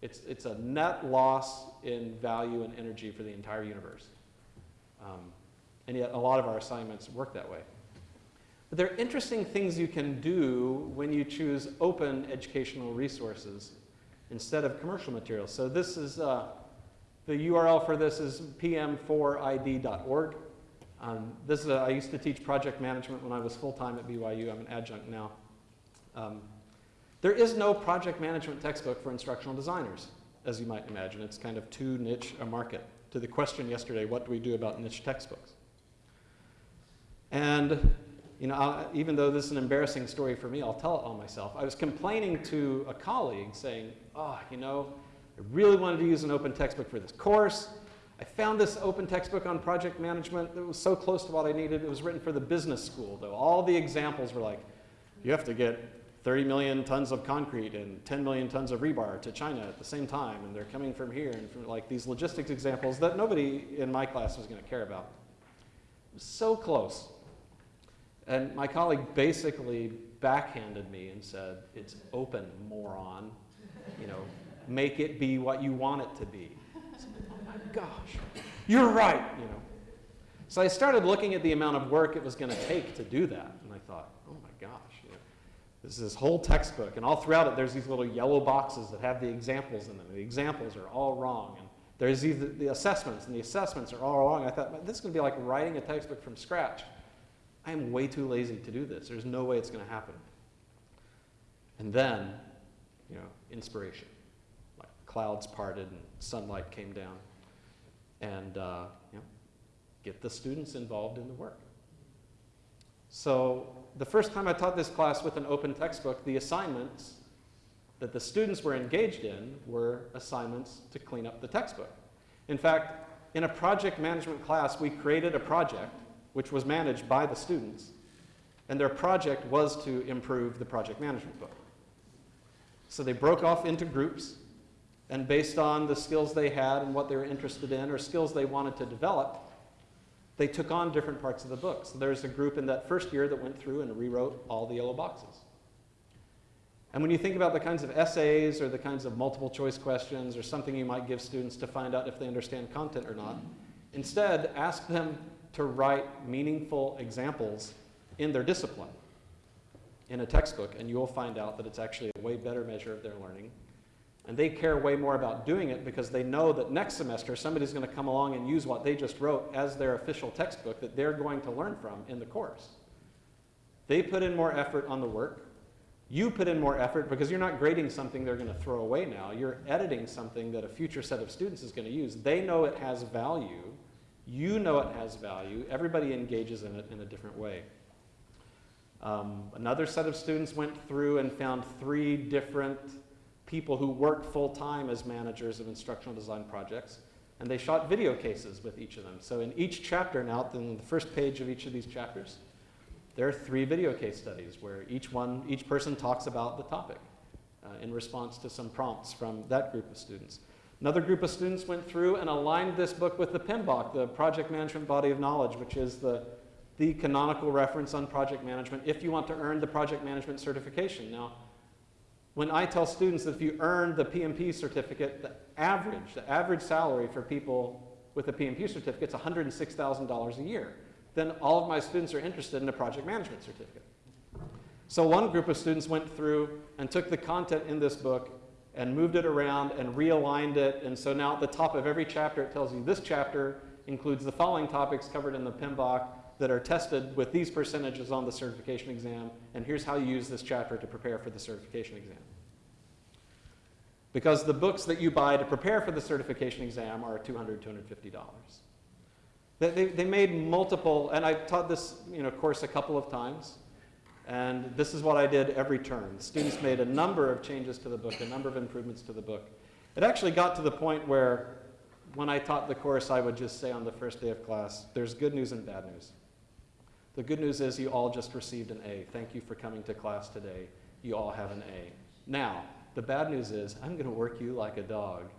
It's, it's a net loss in value and energy for the entire universe. Um, and yet a lot of our assignments work that way. But there are interesting things you can do when you choose open educational resources instead of commercial materials. So this is, uh, the URL for this is pm4id.org. Um, this is a, I used to teach project management when I was full-time at BYU. I'm an adjunct now. Um, there is no project management textbook for instructional designers, as you might imagine. It's kind of too niche a market. To the question yesterday, what do we do about niche textbooks? And you know, I'll, even though this is an embarrassing story for me, I'll tell it all myself. I was complaining to a colleague saying, oh, you know, I really wanted to use an open textbook for this course. I found this open textbook on project management that was so close to what I needed. It was written for the business school, though. All the examples were like, you have to get 30 million tons of concrete and 10 million tons of rebar to China at the same time, and they're coming from here, and from like these logistics examples that nobody in my class was going to care about. It was so close. And my colleague basically backhanded me and said, it's open, moron. You know, make it be what you want it to be gosh, you're right, you know. So I started looking at the amount of work it was going to take to do that, and I thought, oh my gosh, you know, this is this whole textbook, and all throughout it, there's these little yellow boxes that have the examples in them. The examples are all wrong, and there's the, the assessments, and the assessments are all wrong. I thought, this is going to be like writing a textbook from scratch. I am way too lazy to do this. There's no way it's going to happen. And then, you know, inspiration. Like clouds parted and sunlight came down and uh, you know, get the students involved in the work. So the first time I taught this class with an open textbook, the assignments that the students were engaged in were assignments to clean up the textbook. In fact, in a project management class, we created a project which was managed by the students, and their project was to improve the project management book. So they broke off into groups, and based on the skills they had and what they were interested in or skills they wanted to develop, they took on different parts of the book. So there's a group in that first year that went through and rewrote all the yellow boxes. And when you think about the kinds of essays or the kinds of multiple choice questions or something you might give students to find out if they understand content or not, instead ask them to write meaningful examples in their discipline in a textbook and you'll find out that it's actually a way better measure of their learning and they care way more about doing it because they know that next semester somebody's going to come along and use what they just wrote as their official textbook that they're going to learn from in the course. They put in more effort on the work. You put in more effort because you're not grading something they're going to throw away now. You're editing something that a future set of students is going to use. They know it has value. You know it has value. Everybody engages in it in a different way. Um, another set of students went through and found three different people who work full-time as managers of instructional design projects, and they shot video cases with each of them. So in each chapter now, in the first page of each of these chapters, there are three video case studies where each one, each person talks about the topic. uh, in response to some prompts from that group of students. Another group of students went through and aligned this book with the PMBOK, the Project Management Body of Knowledge, which is the, the canonical reference on project management if you want to earn the project management certification. Now, when I tell students that if you earn the PMP certificate, the average, the average salary for people with a PMP certificate is $106,000 a year, then all of my students are interested in a project management certificate. So one group of students went through and took the content in this book and moved it around and realigned it. And so now at the top of every chapter, it tells you this chapter includes the following topics covered in the PMBOK that are tested with these percentages on the certification exam. And here's how you use this chapter to prepare for the certification exam. Because the books that you buy to prepare for the certification exam are $200, $250. They, they, made multiple, and I taught this you know, course a couple of times. And this is what I did every term. Students made a number of changes to the book, a number of improvements to the book. It actually got to the point where when I taught the course, I would just say on the first day of class, there's good news and bad news. The good news is you all just received an A. Thank you for coming to class today. You all have an A. Now, the bad news is I'm going to work you like a dog.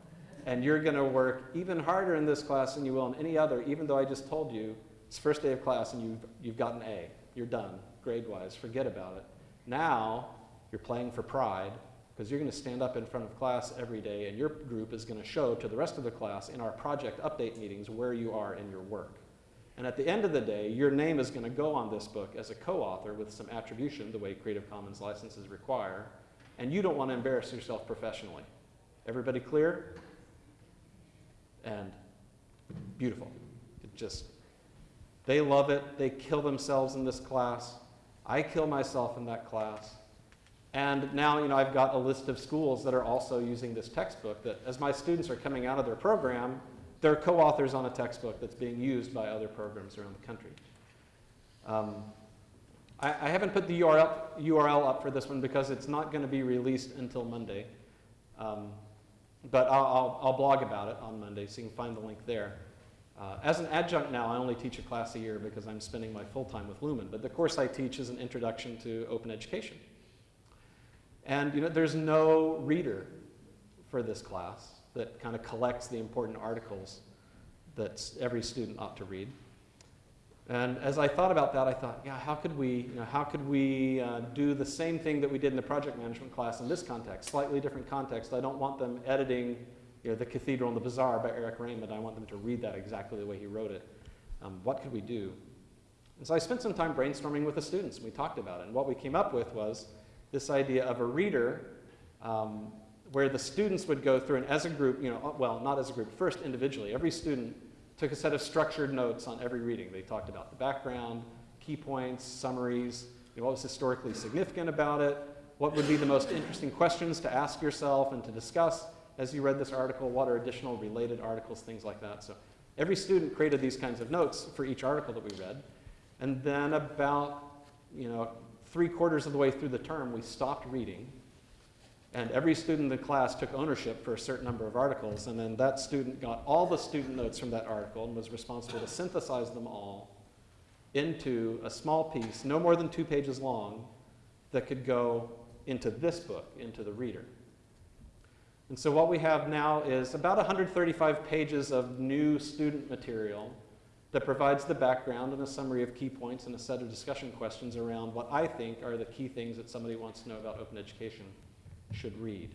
And you're going to work even harder in this class than you will in any other, even though I just told you it's first day of class and you've, you've got an A. You're done grade-wise, forget about it. Now, you're playing for pride because you're going to stand up in front of class every day and your group is going to show to the rest of the class in our project update meetings where you are in your work. And at the end of the day, your name is going to go on this book as a co-author with some attribution, the way Creative Commons licenses require, and you don't want to embarrass yourself professionally. Everybody clear? And beautiful. It just, they love it. They kill themselves in this class. I kill myself in that class. And now, you know, I've got a list of schools that are also using this textbook that as my students are coming out of their program, they're co-authors on a textbook that's being used by other programs around the country. Um, I, I, haven't put the URL, URL up for this one because it's not going to be released until Monday. Um, but I'll, I'll, I'll blog about it on Monday, so you can find the link there. Uh, as an adjunct now, I only teach a class a year because I'm spending my full time with Lumen, but the course I teach is an introduction to open education. And you know, there's no reader for this class that kind of collects the important articles that every student ought to read. And as I thought about that, I thought, yeah, how could we, you know, how could we uh, do the same thing that we did in the project management class in this context, slightly different context. I don't want them editing you know, The Cathedral and the Bazaar by Eric Raymond. I want them to read that exactly the way he wrote it. Um, what could we do? And so I spent some time brainstorming with the students, and we talked about it. And what we came up with was this idea of a reader um, where the students would go through and as a group, you know, uh, well, not as a group, first individually, every student took a set of structured notes on every reading. They talked about the background, key points, summaries, you know, what was historically significant about it, what would be the most interesting questions to ask yourself and to discuss, as you read this article, what are additional related articles, things like that. So every student created these kinds of notes for each article that we read. And then about, you know, three quarters of the way through the term, we stopped reading. And every student in the class took ownership for a certain number of articles. And then that student got all the student notes from that article and was responsible to synthesize them all into a small piece, no more than two pages long, that could go into this book, into the reader. And so what we have now is about 135 pages of new student material that provides the background and a summary of key points and a set of discussion questions around what I think are the key things that somebody wants to know about open education should read.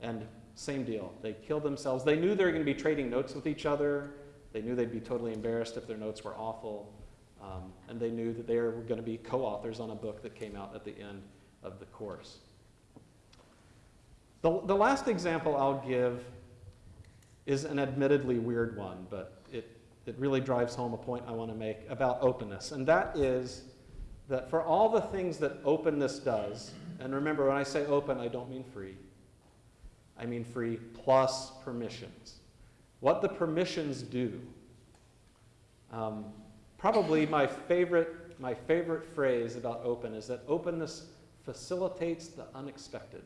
And same deal, they killed themselves. They knew they were going to be trading notes with each other. They knew they'd be totally embarrassed if their notes were awful. Um, and they knew that they were going to be co-authors on a book that came out at the end of the course. The, the last example I'll give is an admittedly weird one, but it, it really drives home a point I want to make about openness. And that is that for all the things that openness does, and remember when I say open, I don't mean free. I mean free plus permissions. What the permissions do, um, probably my favorite, my favorite phrase about open is that openness facilitates the unexpected.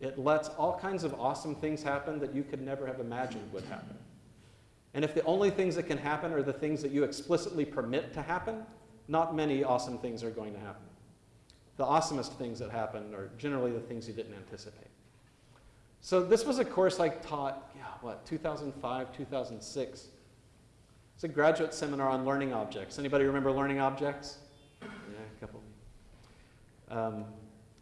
It lets all kinds of awesome things happen that you could never have imagined would happen. And if the only things that can happen are the things that you explicitly permit to happen, not many awesome things are going to happen. The awesomest things that happen are generally the things you didn't anticipate. So this was a course I taught, yeah, what, 2005, 2006. It's a graduate seminar on learning objects. Anybody remember learning objects? Yeah, a couple. Um,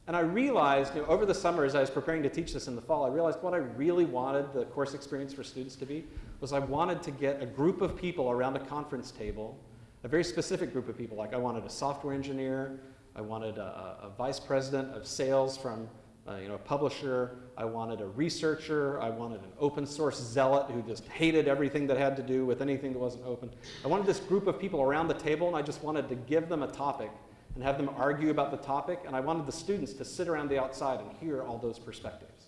and I realized, you know, over the summer as I was preparing to teach this in the fall, I realized what I really wanted the course experience for students to be was I wanted to get a group of people around a conference table, a very specific group of people. Like I wanted a software engineer, I wanted a, a vice president of sales from uh, you know, a publisher. I wanted a researcher. I wanted an open source zealot who just hated everything that had to do with anything that wasn't open. I wanted this group of people around the table, and I just wanted to give them a topic and have them argue about the topic. And I wanted the students to sit around the outside and hear all those perspectives.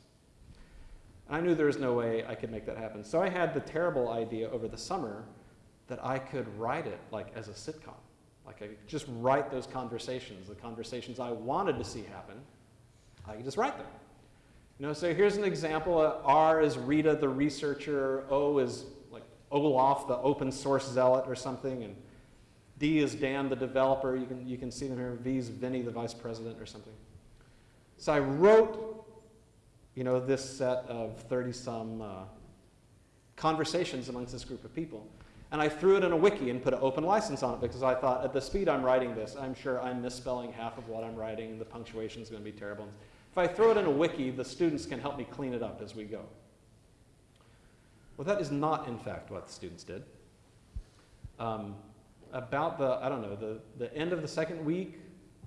And I knew there was no way I could make that happen. So I had the terrible idea over the summer that I could write it like as a sitcom. Like I could just write those conversations, the conversations I wanted to see happen. I could just write them. You know, so here's an example. Uh, R is Rita, the researcher. O is like Olaf, the open source zealot or something. And D is Dan, the developer. You can, you can see them here. V is Vinny, the vice president or something. So I wrote, you know, this set of 30-some uh, conversations amongst this group of people. And I threw it in a wiki and put an open license on it because I thought at the speed I'm writing this, I'm sure I'm misspelling half of what I'm writing and the punctuation is going to be terrible. If I throw it in a wiki, the students can help me clean it up as we go. Well, that is not, in fact, what the students did. Um, about the, I don't know, the, the end of the second week,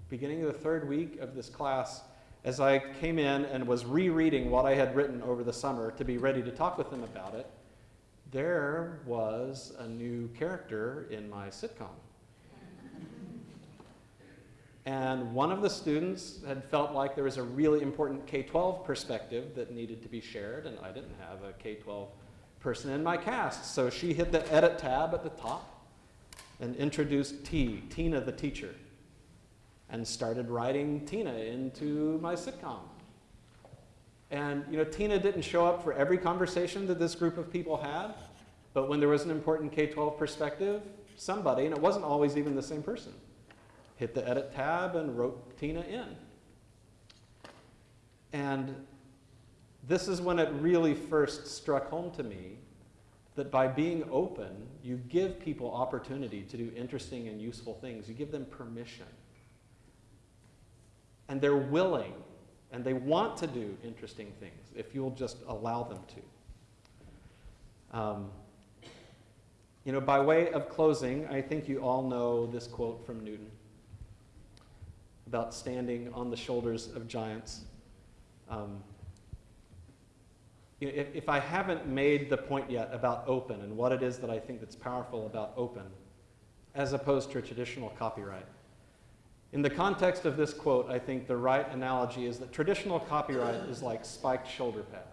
beginning of the third week of this class, as I came in and was rereading what I had written over the summer to be ready to talk with them about it, there was a new character in my sitcom. And one of the students had felt like there was a really important K-12 perspective that needed to be shared, and I didn't have a K-12 person in my cast. So she hit the edit tab at the top and introduced T, Tina the teacher, and started writing Tina into my sitcom. And you know, Tina didn't show up for every conversation that this group of people had, but when there was an important K-12 perspective, somebody, and it wasn't always even the same person, hit the edit tab and wrote Tina in. And this is when it really first struck home to me that by being open, you give people opportunity to do interesting and useful things. You give them permission. And they're willing and they want to do interesting things if you'll just allow them to. Um, you know, by way of closing, I think you all know this quote from Newton about standing on the shoulders of giants. Um, you know, if, if I haven't made the point yet about open and what it is that I think that's powerful about open, as opposed to traditional copyright, in the context of this quote, I think the right analogy is that traditional copyright is like spiked shoulder pads.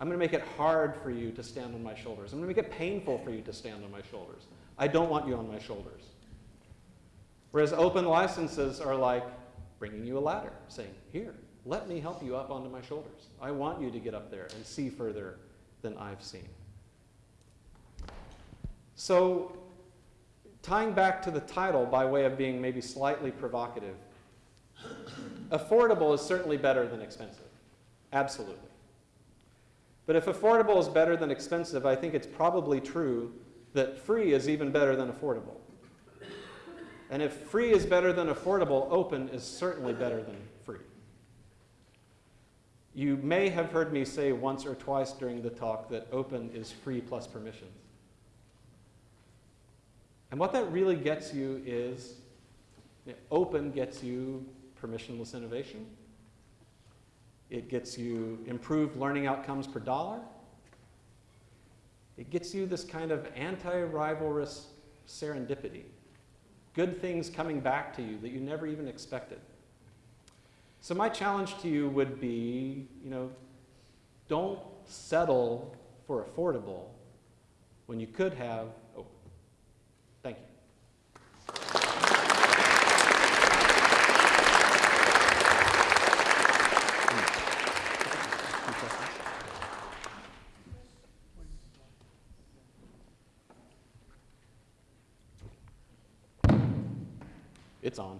I'm going to make it hard for you to stand on my shoulders. I'm going to make it painful for you to stand on my shoulders. I don't want you on my shoulders. Whereas open licenses are like bringing you a ladder, saying, here, let me help you up onto my shoulders. I want you to get up there and see further than I've seen. So tying back to the title by way of being maybe slightly provocative, affordable is certainly better than expensive. Absolutely. But if affordable is better than expensive, I think it's probably true that free is even better than affordable. And if free is better than affordable, open is certainly better than free. You may have heard me say once or twice during the talk that open is free plus permissions. And what that really gets you is you know, open gets you permissionless innovation. It gets you improved learning outcomes per dollar. It gets you this kind of anti-rivalrous serendipity. Good things coming back to you that you never even expected. So my challenge to you would be, you know, don't settle for affordable when you could have Thank you. It's on.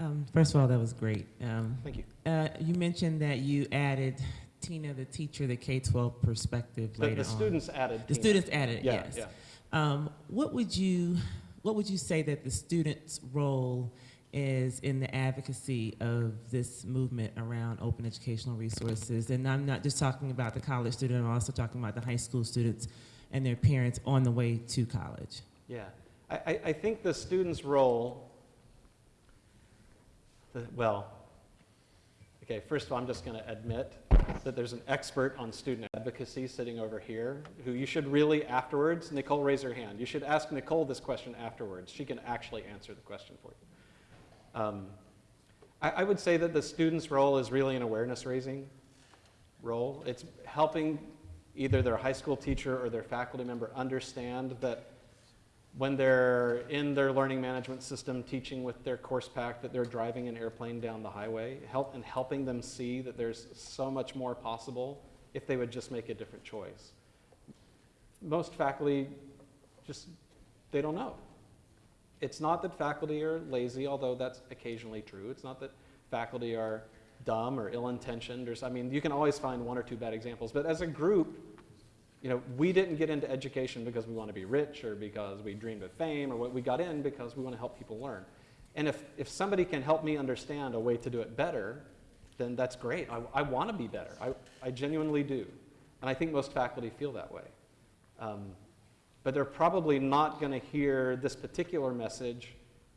Um, first of all, that was great. Um, Thank you. Uh, you mentioned that you added Tina, the teacher, the K-12 perspective The, later the on. students added. The Tina. students added, Yeah, yes. yeah. Um, what would you What would you say that the students' role is in the advocacy of this movement around open educational resources? And I'm not just talking about the college student. I'm also talking about the high school students and their parents on the way to college. Yeah, I, I, I think the student's role, the, well, okay, first of all, I'm just going to admit that there's an expert on student advocacy sitting over here who you should really afterwards, Nicole, raise her hand. You should ask Nicole this question afterwards. She can actually answer the question for you. Um, I, I would say that the student's role is really an awareness raising role. It's helping either their high school teacher or their faculty member understand that when they're in their learning management system teaching with their course pack that they're driving an airplane down the highway help and helping them see that there's so much more possible if they would just make a different choice. Most faculty just they don't know. It's not that faculty are lazy although that's occasionally true. It's not that faculty are dumb or ill-intentioned or i mean you can always find one or two bad examples but as a group you know, we didn't get into education because we want to be rich or because we dreamed of fame or what we got in because we want to help people learn. And if, if somebody can help me understand a way to do it better, then that's great. I, I want to be better. I, I genuinely do. And I think most faculty feel that way. Um, but they're probably not going to hear this particular message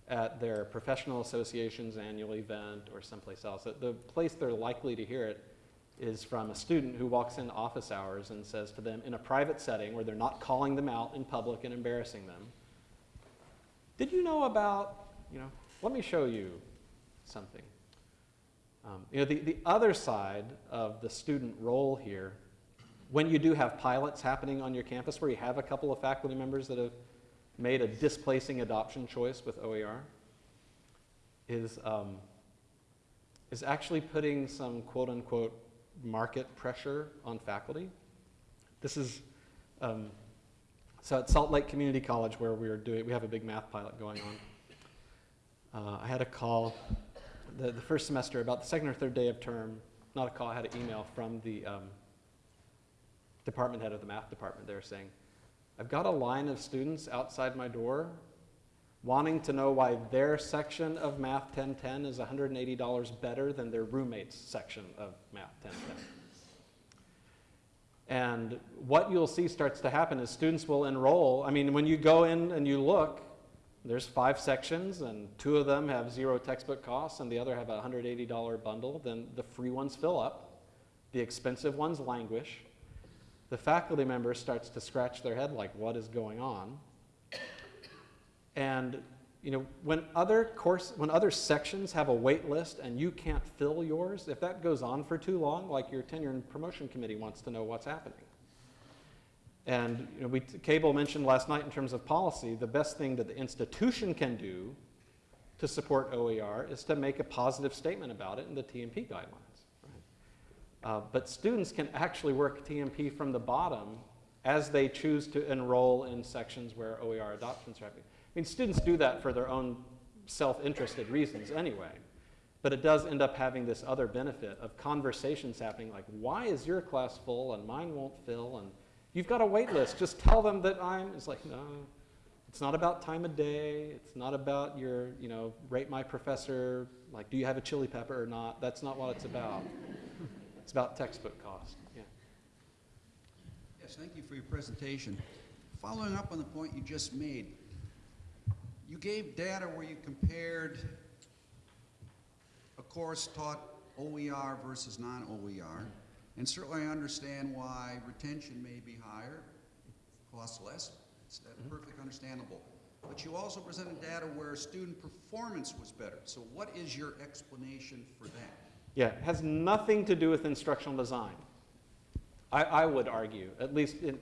at their professional association's annual event or someplace else. The place they're likely to hear it is from a student who walks in office hours and says to them in a private setting where they're not calling them out in public and embarrassing them, did you know about, you know, let me show you something. Um, you know, the, the other side of the student role here, when you do have pilots happening on your campus where you have a couple of faculty members that have made a displacing adoption choice with OER, is, um, is actually putting some quote unquote market pressure on faculty. This is, um, so at Salt Lake Community College where we are doing, we have a big math pilot going on. Uh, I had a call the, the first semester, about the second or third day of term, not a call, I had an email from the um, department head of the math department there saying, I've got a line of students outside my door wanting to know why their section of Math 1010 is $180 better than their roommate's section of Math 1010. And what you'll see starts to happen is students will enroll. I mean, when you go in and you look, there's five sections, and two of them have zero textbook costs, and the other have a $180 bundle. Then the free ones fill up, the expensive ones languish. The faculty member starts to scratch their head like, what is going on? And you know, when other course, when other sections have a wait list and you can't fill yours, if that goes on for too long, like your tenure and promotion committee wants to know what's happening. And you know, we, Cable mentioned last night in terms of policy, the best thing that the institution can do to support OER is to make a positive statement about it in the T&P guidelines. Right? Uh, but students can actually work T&P from the bottom as they choose to enroll in sections where OER adoptions are happening. I mean, students do that for their own self-interested reasons anyway. But it does end up having this other benefit of conversations happening like, why is your class full and mine won't fill? And you've got a wait list. Just tell them that I'm, it's like, no, it's not about time of day. It's not about your, you know, rate my professor, like, do you have a chili pepper or not? That's not what it's about. It's about textbook cost. Yes, thank you for your presentation. Following up on the point you just made, you gave data where you compared a course taught OER versus non-OER, and certainly I understand why retention may be higher, costs less. It's mm-hmm. perfectly understandable. But you also presented data where student performance was better. So what is your explanation for that? Yeah, it has nothing to do with instructional design. I, I would argue, at least, in,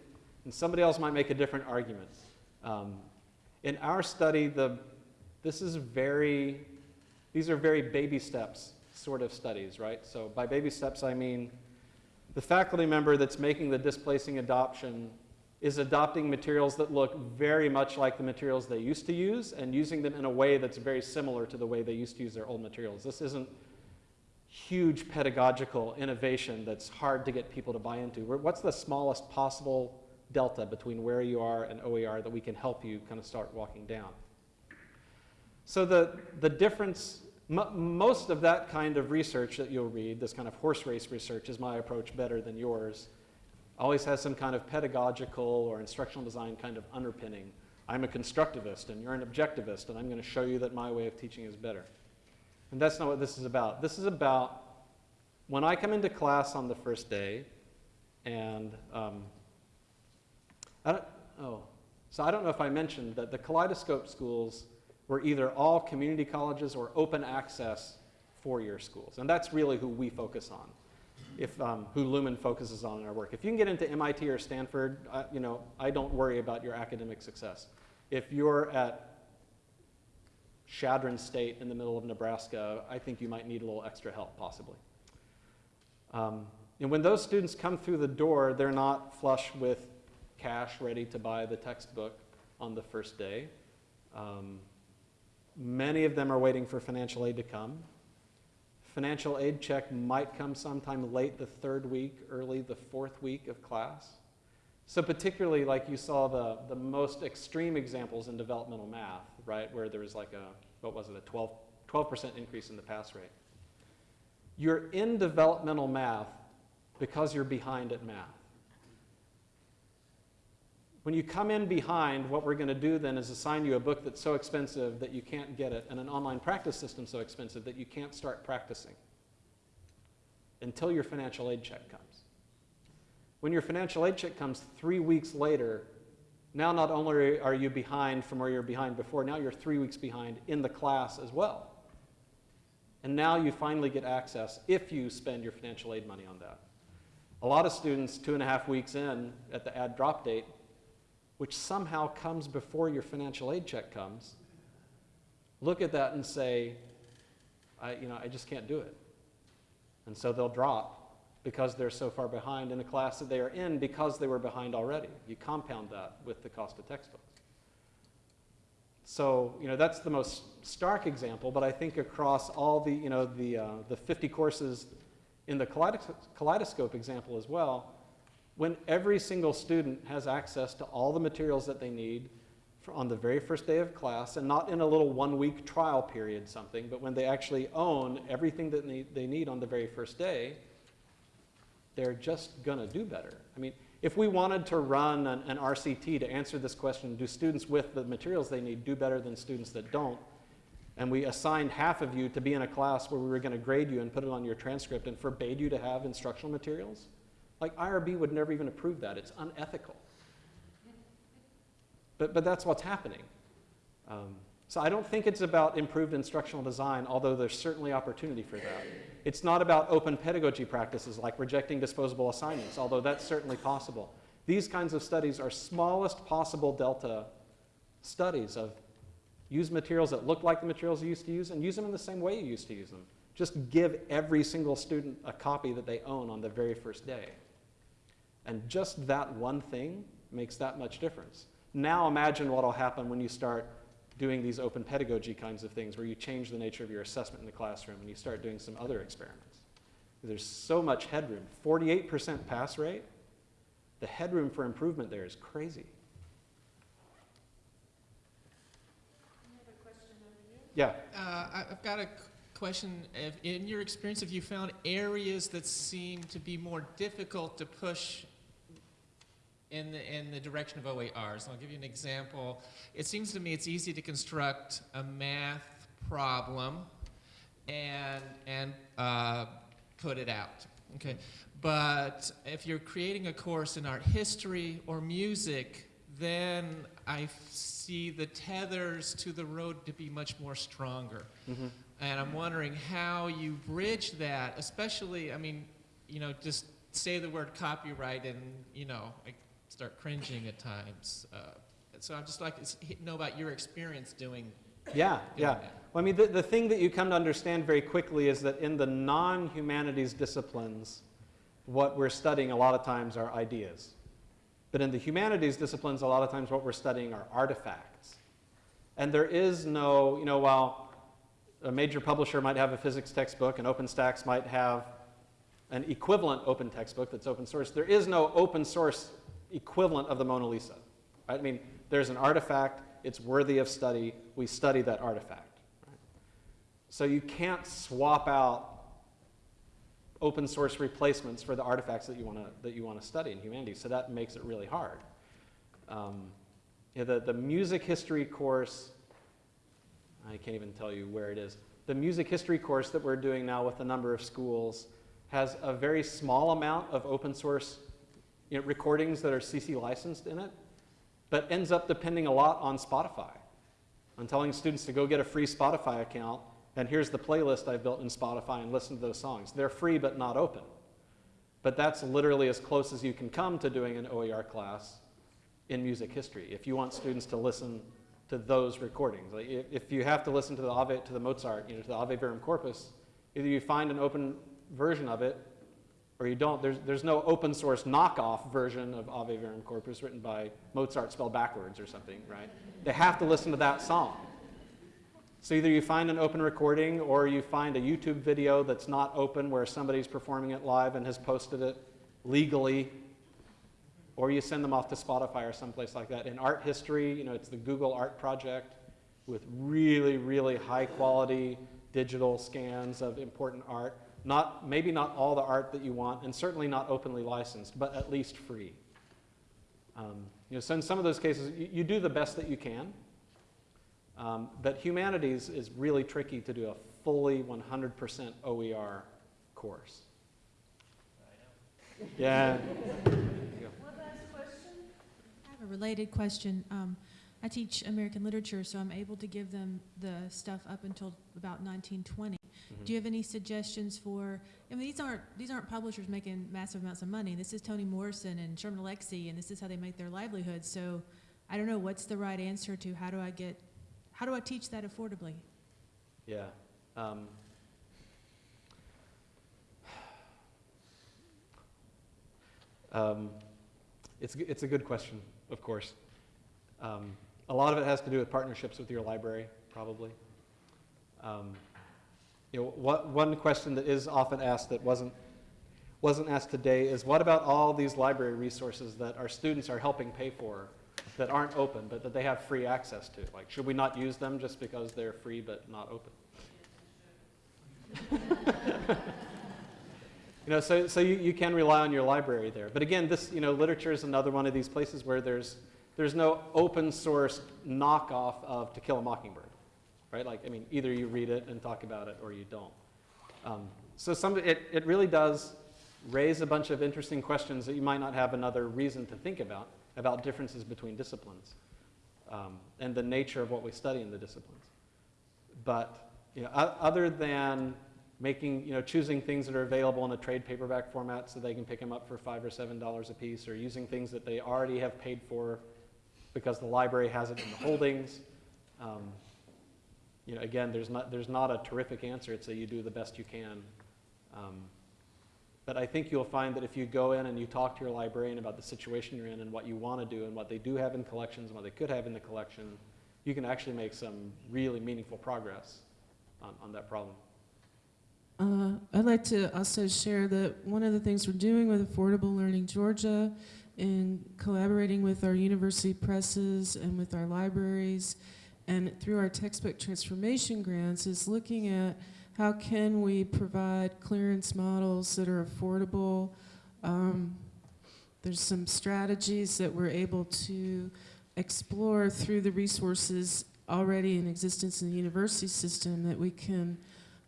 and somebody else might make a different argument. Um, in our study, the, this is very, these are very baby steps sort of studies, right? So by baby steps, I mean the faculty member that's making the displacing adoption is adopting materials that look very much like the materials they used to use and using them in a way that's very similar to the way they used to use their old materials. This isn't huge pedagogical innovation that's hard to get people to buy into. What's the smallest possible delta between where you are and OER that we can help you kind of start walking down? So the, the difference, mo most of that kind of research that you'll read, this kind of horse race research, is my approach better than yours, always has some kind of pedagogical or instructional design kind of underpinning. I'm a constructivist and you're an objectivist and I'm going to show you that my way of teaching is better. And that's not what this is about. This is about when I come into class on the first day and um, I don't, oh, so I don't know if I mentioned that the Kaleidoscope schools were either all community colleges or open access four-year schools. And that's really who we focus on, if, um, who Lumen focuses on in our work. If you can get into MIT or Stanford, uh, you know, I don't worry about your academic success. If you're at Chadron State in the middle of Nebraska, I think you might need a little extra help, possibly. Um, and when those students come through the door, they're not flush with cash ready to buy the textbook on the first day. Um, many of them are waiting for financial aid to come. Financial aid check might come sometime late the third week, early the fourth week of class. So particularly like you saw the, the most extreme examples in developmental math, right, where there was like a, what was it, a 12, 12% increase in the pass rate. You're in developmental math because you're behind at math. When you come in behind, what we're going to do then is assign you a book that's so expensive that you can't get it, and an online practice system so expensive that you can't start practicing until your financial aid check comes. When your financial aid check comes three weeks later, now not only are you behind from where you're behind before, now you're three weeks behind in the class as well. And now you finally get access if you spend your financial aid money on that. A lot of students, two and a half weeks in at the add drop date, which somehow comes before your financial aid check comes, look at that and say, I, you know, I just can't do it. And so they'll drop because they're so far behind in a class that they are in because they were behind already. You compound that with the cost of textbooks. So, you know, that's the most stark example, but I think across all the, you know, the, uh, the 50 courses in the kaleidos- kaleidoscope example as well, when every single student has access to all the materials that they need for on the very first day of class, and not in a little one-week trial period something, but when they actually own everything that they need on the very first day, they're just going to do better. I mean, if we wanted to run an, an, RCT to answer this question, do students with the materials they need do better than students that don't? And we assigned half of you to be in a class where we were going to grade you and put it on your transcript and forbade you to have instructional materials? Like IRB would never even approve that. It's unethical. But, but that's what's happening. Um, so I don't think it's about improved instructional design, although there's certainly opportunity for that. It's not about open pedagogy practices like rejecting disposable assignments, although that's certainly possible. These kinds of studies are smallest possible delta studies of use materials that look like the materials you used to use and use them in the same way you used to use them. Just give every single student a copy that they own on the very first day. And just that one thing makes that much difference. Now imagine what will happen when you start doing these open pedagogy kinds of things where you change the nature of your assessment in the classroom and you start doing some other experiments. There's so much headroom. 48% pass rate, the headroom for improvement there is crazy. Yeah. Uh, I- I've got a question. If, in your experience, have you found areas that seem to be more difficult to push in the, in the direction of OERs? I'll give you an example. It seems to me it's easy to construct a math problem and, and uh, put it out. Okay, but if you're creating a course in art history or music, then I see the tethers to the road to be much more stronger. Mhm. And I'm wondering how you bridge that, especially, I mean, you know, just say the word copyright and, you know, I start cringing at times. Uh, so I'd just like to know about your experience doing, Yeah, yeah. that. Well, I mean, the, the thing that you come to understand very quickly is that in the non-humanities disciplines, what we're studying a lot of times are ideas. But in the humanities disciplines, a lot of times what we're studying are artifacts. And there is no, you know, while a major publisher might have a physics textbook and OpenStax might have an equivalent open textbook that's open source, there is no open source equivalent of the Mona Lisa. Right? I mean, there's an artifact, it's worthy of study, we study that artifact. Right? So you can't swap out open source replacements for the artifacts that you want to that you want to study in humanities. So that makes it really hard. Um, know, the, the music history course, I can't even tell you where it is. The music history course that we're doing now with a number of schools has a very small amount of open source you know, recordings that are CC licensed in it, but ends up depending a lot on Spotify. On telling students to go get a free Spotify account, and here's the playlist I've built in Spotify and listen to those songs. They're free but not open. But that's literally as close as you can come to doing an OER class in music history. If you want students to listen to those recordings, like if, if you have to listen to the Ave, to the Mozart, you know, to the Ave Verum Corpus, either you find an open version of it or you don't. There's, there's no open source knockoff version of Ave Verum Corpus written by Mozart spelled backwards or something, right? They have to listen to that song. So either you find an open recording or you find a YouTube video that's not open where somebody's performing it live and has posted it legally, or you send them off to Spotify or someplace like that. In art history, you know, it's the Google Art Project with really, really high quality digital scans of important art. Not, maybe not all the art that you want, and certainly not openly licensed, but at least free. Um, you know, so in some of those cases, you, you do the best that you can. Um, but humanities is really tricky to do a fully 100% OER course. Yeah. [LAUGHS] One last question? I have a related question. Um, I teach American literature, so I'm able to give them the stuff up until about 1920. Do you have any suggestions for? I mean, these aren't these aren't publishers making massive amounts of money. This is Toni Morrison and Sherman Alexie, and this is how they make their livelihood. So, I don't know what's the right answer to how do I get, how do I teach that affordably? Yeah. Um, um, it's, it's a good question, of course. Um, a lot of it has to do with partnerships with your library, probably. Um, you know, what, one question that is often asked that wasn't, wasn't asked today is what about all these library resources that our students are helping pay for that aren't open, but that they have free access to? Like, should we not use them just because they're free but not open? [LAUGHS] you know, so, so you, you can rely on your library there. But again, this, you know, literature is another one of these places where there's, there's no open source knockoff of To Kill a Mockingbird, right? Like, I mean, either you read it and talk about it or you don't. Um, so some, it, it really does raise a bunch of interesting questions that you might not have another reason to think about, about differences between disciplines um, and the nature of what we study in the disciplines. But you know, other than making, you know, choosing things that are available in a trade paperback format so they can pick them up for five or seven dollars a piece, or using things that they already have paid for because the library has it in the holdings. Um, you know, again, there's not, there's not a terrific answer. It's that you do the best you can. Um, but I think you'll find that if you go in and you talk to your librarian about the situation you're in and what you want to do and what they do have in collections and what they could have in the collection, you can actually make some really meaningful progress on, on that problem. Uh, I'd like to also share that one of the things we're doing with Affordable Learning Georgia in collaborating with our university presses and with our libraries and through our textbook transformation grants is looking at how can we provide clearance models that are affordable. Um, there's some strategies that we're able to explore through the resources already in existence in the university system that we can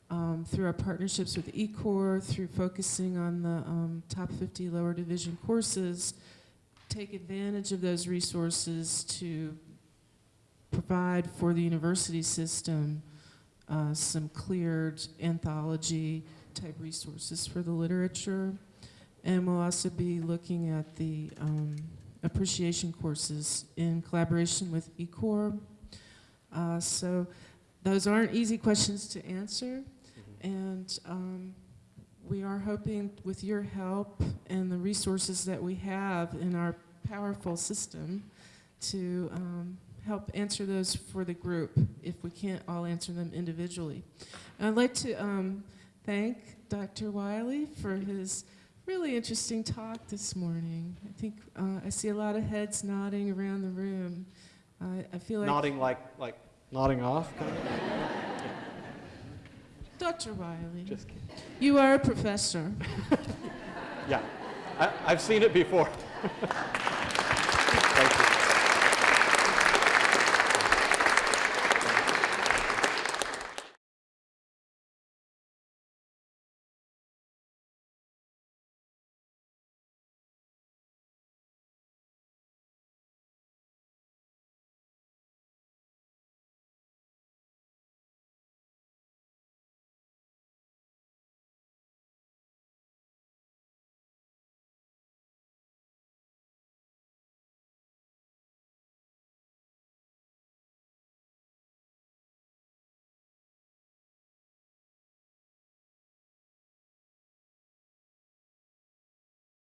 um, through our partnerships with eCore, through focusing on the um, top 50 lower division courses, take advantage of those resources to provide for the university system uh, some cleared anthology type resources for the literature. And we'll also be looking at the um, appreciation courses in collaboration with eCore. Uh, so those aren't easy questions to answer. And um, we are hoping with your help and the resources that we have in our powerful system to um, help answer those for the group if we can't all answer them individually. I'd like to um, thank Dr. Wiley for his really interesting talk this morning. I think uh, I see a lot of heads nodding around the room. I I feel like Nodding like, like nodding off? Dr. [LAUGHS] Wiley, Just kidding. you are a professor. [LAUGHS] Yeah, I, I've seen it before. [LAUGHS]